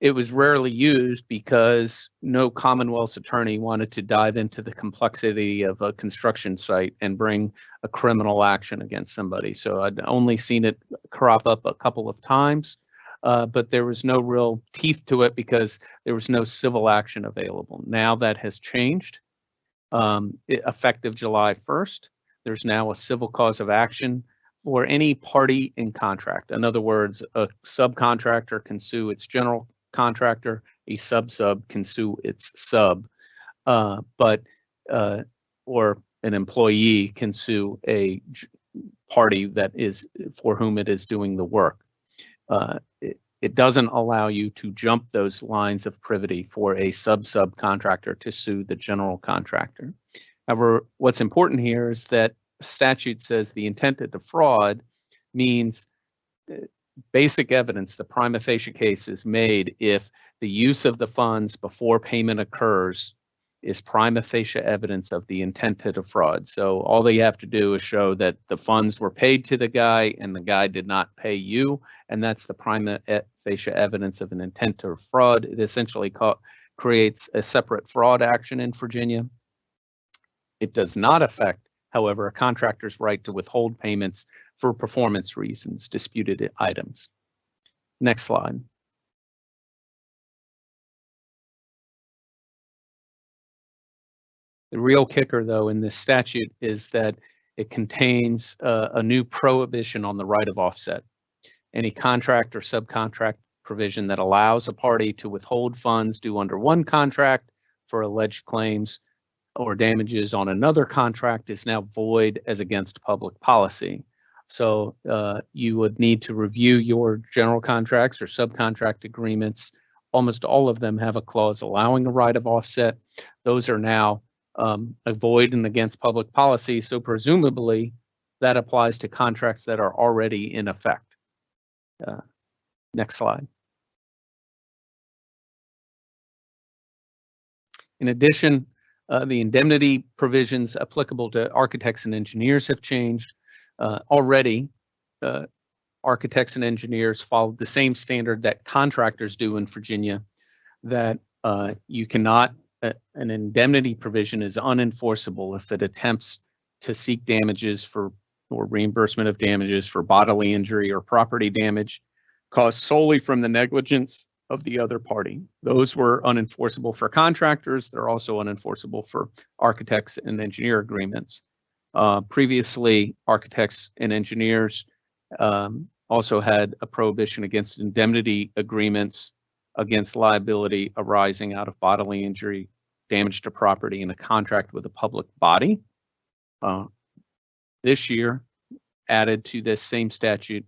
A: it was rarely used because no Commonwealth's attorney wanted to dive into the complexity of a construction site and bring a criminal action against somebody. So I'd only seen it crop up a couple of times, uh, but there was no real teeth to it because there was no civil action available. Now that has changed, um, effective July 1st. There's now a civil cause of action for any party in contract. In other words, a subcontractor can sue its general contractor, a sub-sub can sue its sub, uh, but uh, or an employee can sue a party that is for whom it is doing the work. Uh, it, it doesn't allow you to jump those lines of privity for a sub-subcontractor to sue the general contractor. However, what's important here is that statute says the intent to defraud means uh, basic evidence, the prima facie case is made if the use of the funds before payment occurs is prima facie evidence of the intent to defraud. So all they have to do is show that the funds were paid to the guy and the guy did not pay you, and that's the prima facie evidence of an intent to defraud. It essentially creates a separate fraud action in Virginia. It does not affect, however, a contractor's right to withhold payments for performance reasons, disputed items. Next slide. The real kicker, though, in this statute is that it contains uh, a new prohibition on the right of offset. Any contract or subcontract provision that allows a party to withhold funds due under one contract for alleged claims or damages on another contract is now void as against public policy. So uh, you would need to review your general contracts or subcontract agreements. Almost all of them have a clause allowing a right of offset. Those are now um, a void and against public policy. So presumably that applies to contracts that are already in effect. Uh, next slide. In addition, uh, the indemnity provisions applicable to architects and engineers have changed. Uh, already, uh, architects and engineers follow the same standard that contractors do in Virginia, that uh, you cannot, uh, an indemnity provision is unenforceable if it attempts to seek damages for or reimbursement of damages for bodily injury or property damage caused solely from the negligence of the other party. Those were unenforceable for contractors. They're also unenforceable for architects and engineer agreements. Uh, previously, architects and engineers um, also had a prohibition against indemnity agreements against liability arising out of bodily injury, damage to property in a contract with a public body. Uh, this year, added to this same statute,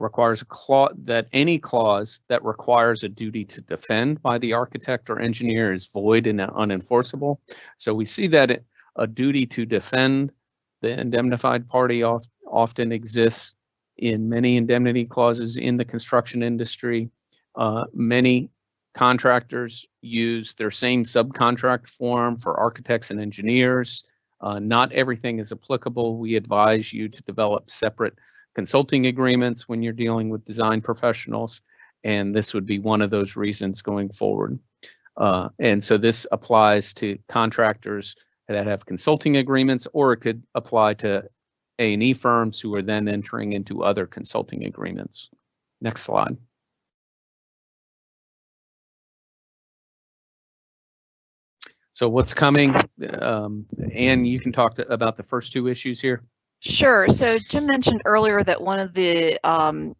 A: requires a clause that any clause that requires a duty to defend by the architect or engineer is void and unenforceable. So we see that a duty to defend the indemnified party oft, often exists in many indemnity clauses in the construction industry. Uh, many contractors use their same subcontract form for architects and engineers. Uh, not everything is applicable. We advise you to develop separate consulting agreements when you're dealing with design professionals, and this would be one of those reasons going forward. Uh, and so this applies to contractors that have consulting agreements, or it could apply to A&E firms who are then entering into other consulting agreements. Next slide. So what's coming? Um, Anne, you can talk to, about the first two issues here.
B: Sure. So Jim mentioned earlier that one of the um,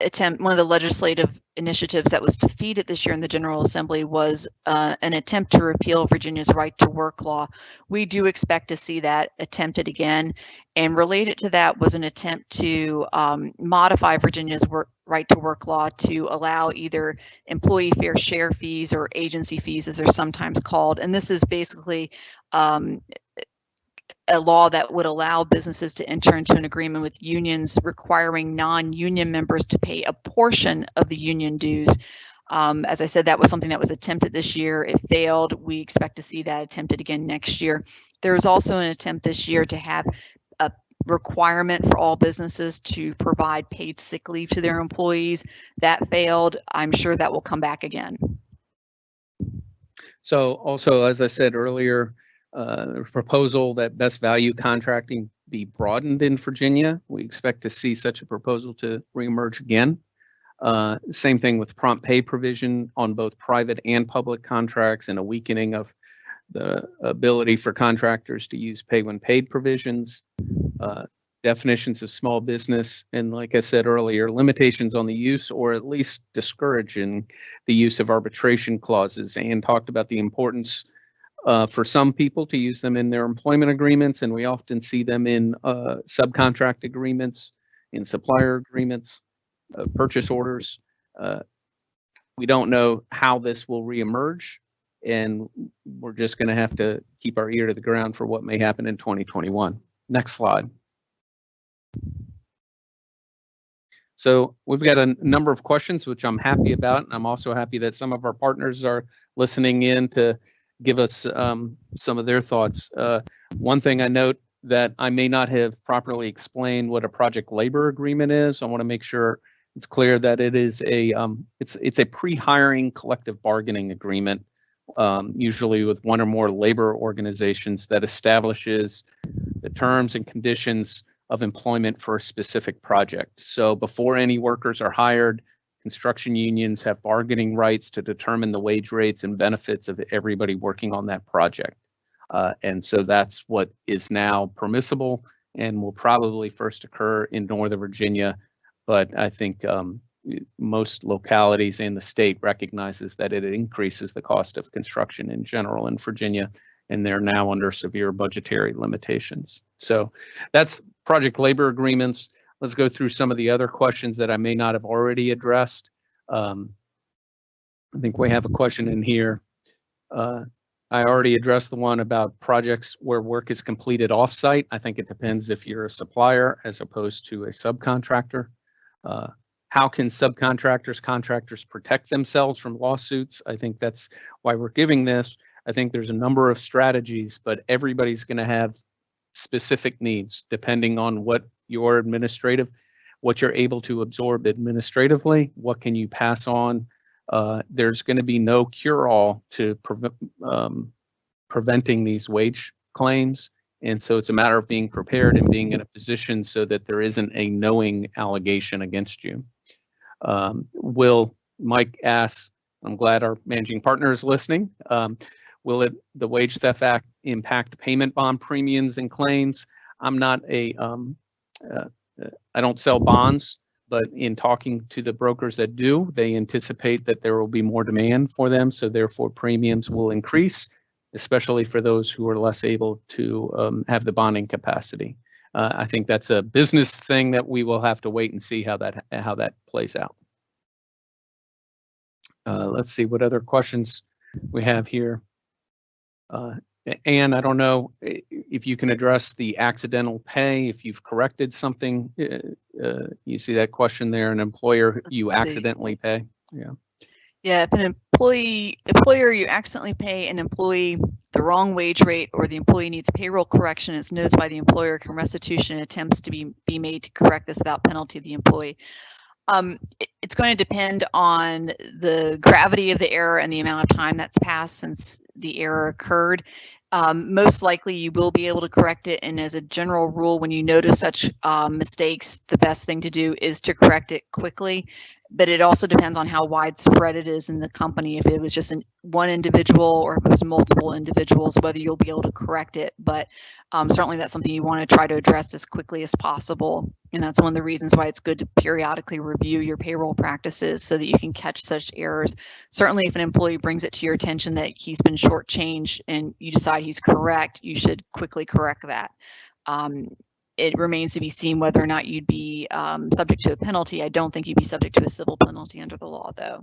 B: attempt, one of the legislative initiatives that was defeated this year in the General Assembly was uh, an attempt to repeal Virginia's right to work law. We do expect to see that attempted again. And related to that was an attempt to um, modify Virginia's work, right to work law to allow either employee fair share fees or agency fees, as they're sometimes called. And this is basically um, a law that would allow businesses to enter into an agreement with unions requiring non-union members to pay a portion of the union dues. Um, as I said, that was something that was attempted this year. It failed. We expect to see that attempted again next year. There is also an attempt this year to have a requirement for all businesses to provide paid sick leave to their employees. That failed. I'm sure that will come back again.
A: So also, as I said earlier, uh, proposal that best value contracting be broadened in Virginia. We expect to see such a proposal to reemerge again. Uh, same thing with prompt pay provision on both private and public contracts and a weakening of the ability for contractors to use pay when paid provisions, uh, definitions of small business, and like I said earlier, limitations on the use or at least discouraging the use of arbitration clauses and talked about the importance uh, for some people to use them in their employment agreements, and we often see them in uh, subcontract agreements, in supplier agreements, uh, purchase orders. Uh, we don't know how this will reemerge, and we're just going to have to keep our ear to the ground for what may happen in 2021. Next slide. So we've got a number of questions, which I'm happy about. And I'm also happy that some of our partners are listening in to give us um, some of their thoughts. Uh, one thing I note that I may not have properly explained what a project labor agreement is. I want to make sure it's clear that it is a um, it's it's a pre-hiring collective bargaining agreement, um, usually with one or more labor organizations that establishes the terms and conditions of employment for a specific project. So before any workers are hired, Construction unions have bargaining rights to determine the wage rates and benefits of everybody working on that project. Uh, and so that's what is now permissible and will probably first occur in Northern Virginia. But I think um, most localities in the state recognizes that it increases the cost of construction in general in Virginia, and they're now under severe budgetary limitations. So that's project labor agreements. Let's go through some of the other questions that I may not have already addressed. Um, I think we have a question in here. Uh, I already addressed the one about projects where work is completed offsite. I think it depends if you're a supplier as opposed to a subcontractor. Uh, how can subcontractors, contractors protect themselves from lawsuits? I think that's why we're giving this. I think there's a number of strategies, but everybody's going to have specific needs depending on what your administrative, what you're able to absorb administratively, what can you pass on. Uh, there's going to be no cure-all to um, preventing these wage claims. And so it's a matter of being prepared and being in a position so that there isn't a knowing allegation against you. Um, will Mike asks, I'm glad our managing partner is listening. Um, will it the Wage Theft Act impact payment bond premiums and claims? I'm not a um, I don't sell bonds, but in talking to the brokers that do, they anticipate that there will be more demand for them, so therefore premiums will increase especially for those who are less able to um, have the bonding capacity. Uh, I think that's a business thing that we will have to wait and see how that how that plays out. Uh, let's see what other questions we have here. Uh, Anne, I don't know if you can address the accidental pay, if you've corrected something. Uh, you see that question there, an employer you accidentally pay. Yeah.
B: Yeah, if an employee employer you accidentally pay an employee the wrong wage rate or the employee needs payroll correction it's is by the employer can restitution attempts to be be made to correct this without penalty to the employee. Um, it, it's going to depend on the gravity of the error and the amount of time that's passed since the error occurred. Um, most likely you will be able to correct it. And as a general rule, when you notice such um, mistakes, the best thing to do is to correct it quickly but it also depends on how widespread it is in the company. If it was just an, one individual or if it was multiple individuals, whether you'll be able to correct it. But um, certainly that's something you want to try to address as quickly as possible. And that's one of the reasons why it's good to periodically review your payroll practices so that you can catch such errors. Certainly if an employee brings it to your attention that he's been shortchanged and you decide he's correct, you should quickly correct that. Um, it remains to be seen whether or not you'd be um, subject to a penalty. I don't think you'd be subject to a civil penalty under the law, though.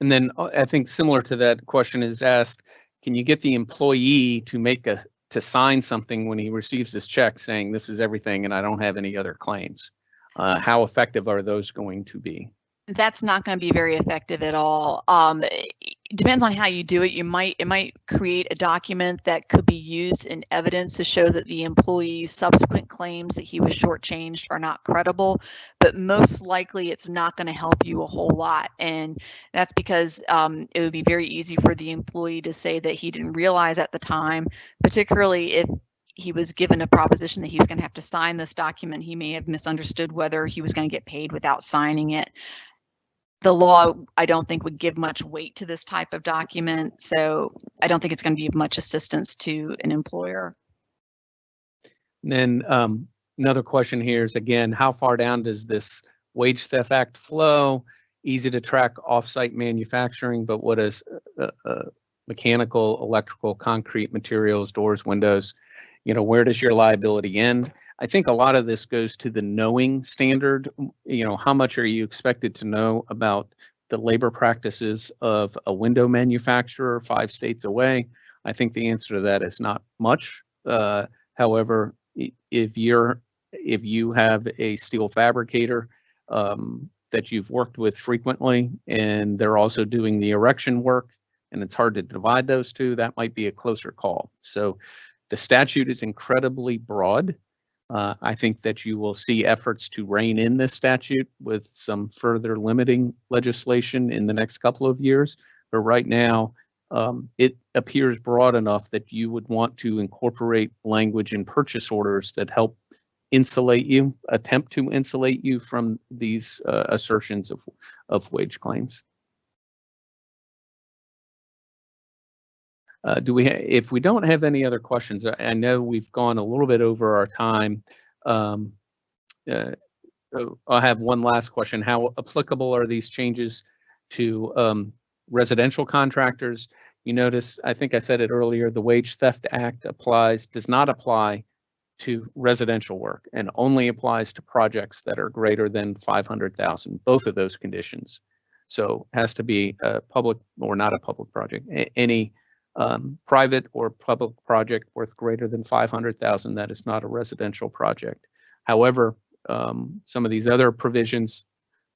A: And then uh, I think similar to that question is asked, can you get the employee to make a to sign something when he receives this check saying this is everything and I don't have any other claims? Uh, how effective are those going to be?
B: that's not going to be very effective at all. Um, it depends on how you do it. You might it might create a document that could be used in evidence to show that the employee's subsequent claims that he was shortchanged are not credible. But most likely, it's not going to help you a whole lot, and that's because um, it would be very easy for the employee to say that he didn't realize at the time, particularly if he was given a proposition that he was going to have to sign this document. He may have misunderstood whether he was going to get paid without signing it the law, I don't think would give much weight to this type of document. So I don't think it's going to be of much assistance to an employer.
A: And then um, another question here is again, how far down does this Wage Theft Act flow? Easy to track offsite manufacturing, but what is uh, uh, mechanical, electrical, concrete materials, doors, windows? You know, where does your liability end? I think a lot of this goes to the knowing standard. You know, how much are you expected to know about the labor practices of a window manufacturer five states away? I think the answer to that is not much. Uh, however, if you're if you have a steel fabricator um, that you've worked with frequently and they're also doing the erection work and it's hard to divide those two, that might be a closer call. So the statute is incredibly broad uh, I think that you will see efforts to rein in this statute with some further limiting legislation in the next couple of years. But right now, um, it appears broad enough that you would want to incorporate language in purchase orders that help insulate you, attempt to insulate you from these uh, assertions of, of wage claims. Uh, do we, if we don't have any other questions, I, I, know we've gone a little bit over our time. Um, uh, I'll have one last question. How applicable are these changes to um, residential contractors? You notice, I think I said it earlier, the Wage Theft Act applies, does not apply to residential work and only applies to projects that are greater than 500,000, both of those conditions. So has to be a public or not a public project, any um, private or public project worth greater than 500,000 that is not a residential project. However, um, some of these other provisions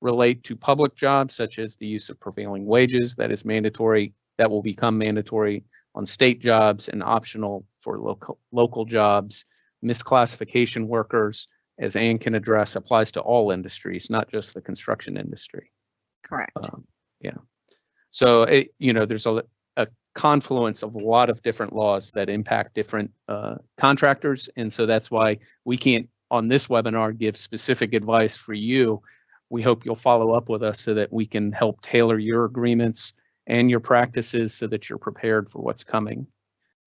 A: relate to public jobs such as the use of prevailing wages that is mandatory that will become mandatory on state jobs and optional for local, local jobs. Misclassification workers, as Anne can address, applies to all industries, not just the construction industry.
B: Correct.
A: Um, Yeah. So, it, you know, there's a, a confluence of a lot of different laws that impact different uh, contractors. And so that's why we can't, on this webinar, give specific advice for you. We hope you'll follow up with us so that we can help tailor your agreements and your practices so that you're prepared for what's coming.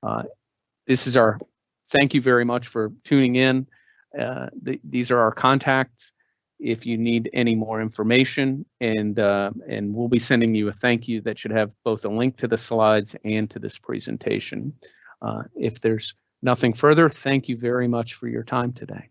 A: Uh, This is our, thank you very much for tuning in. Uh, th- These are our contacts if you need any more information and uh, and we'll be sending you a thank you that should have both a link to the slides and to this presentation. Uh, if there's nothing further, thank you very much for your time today.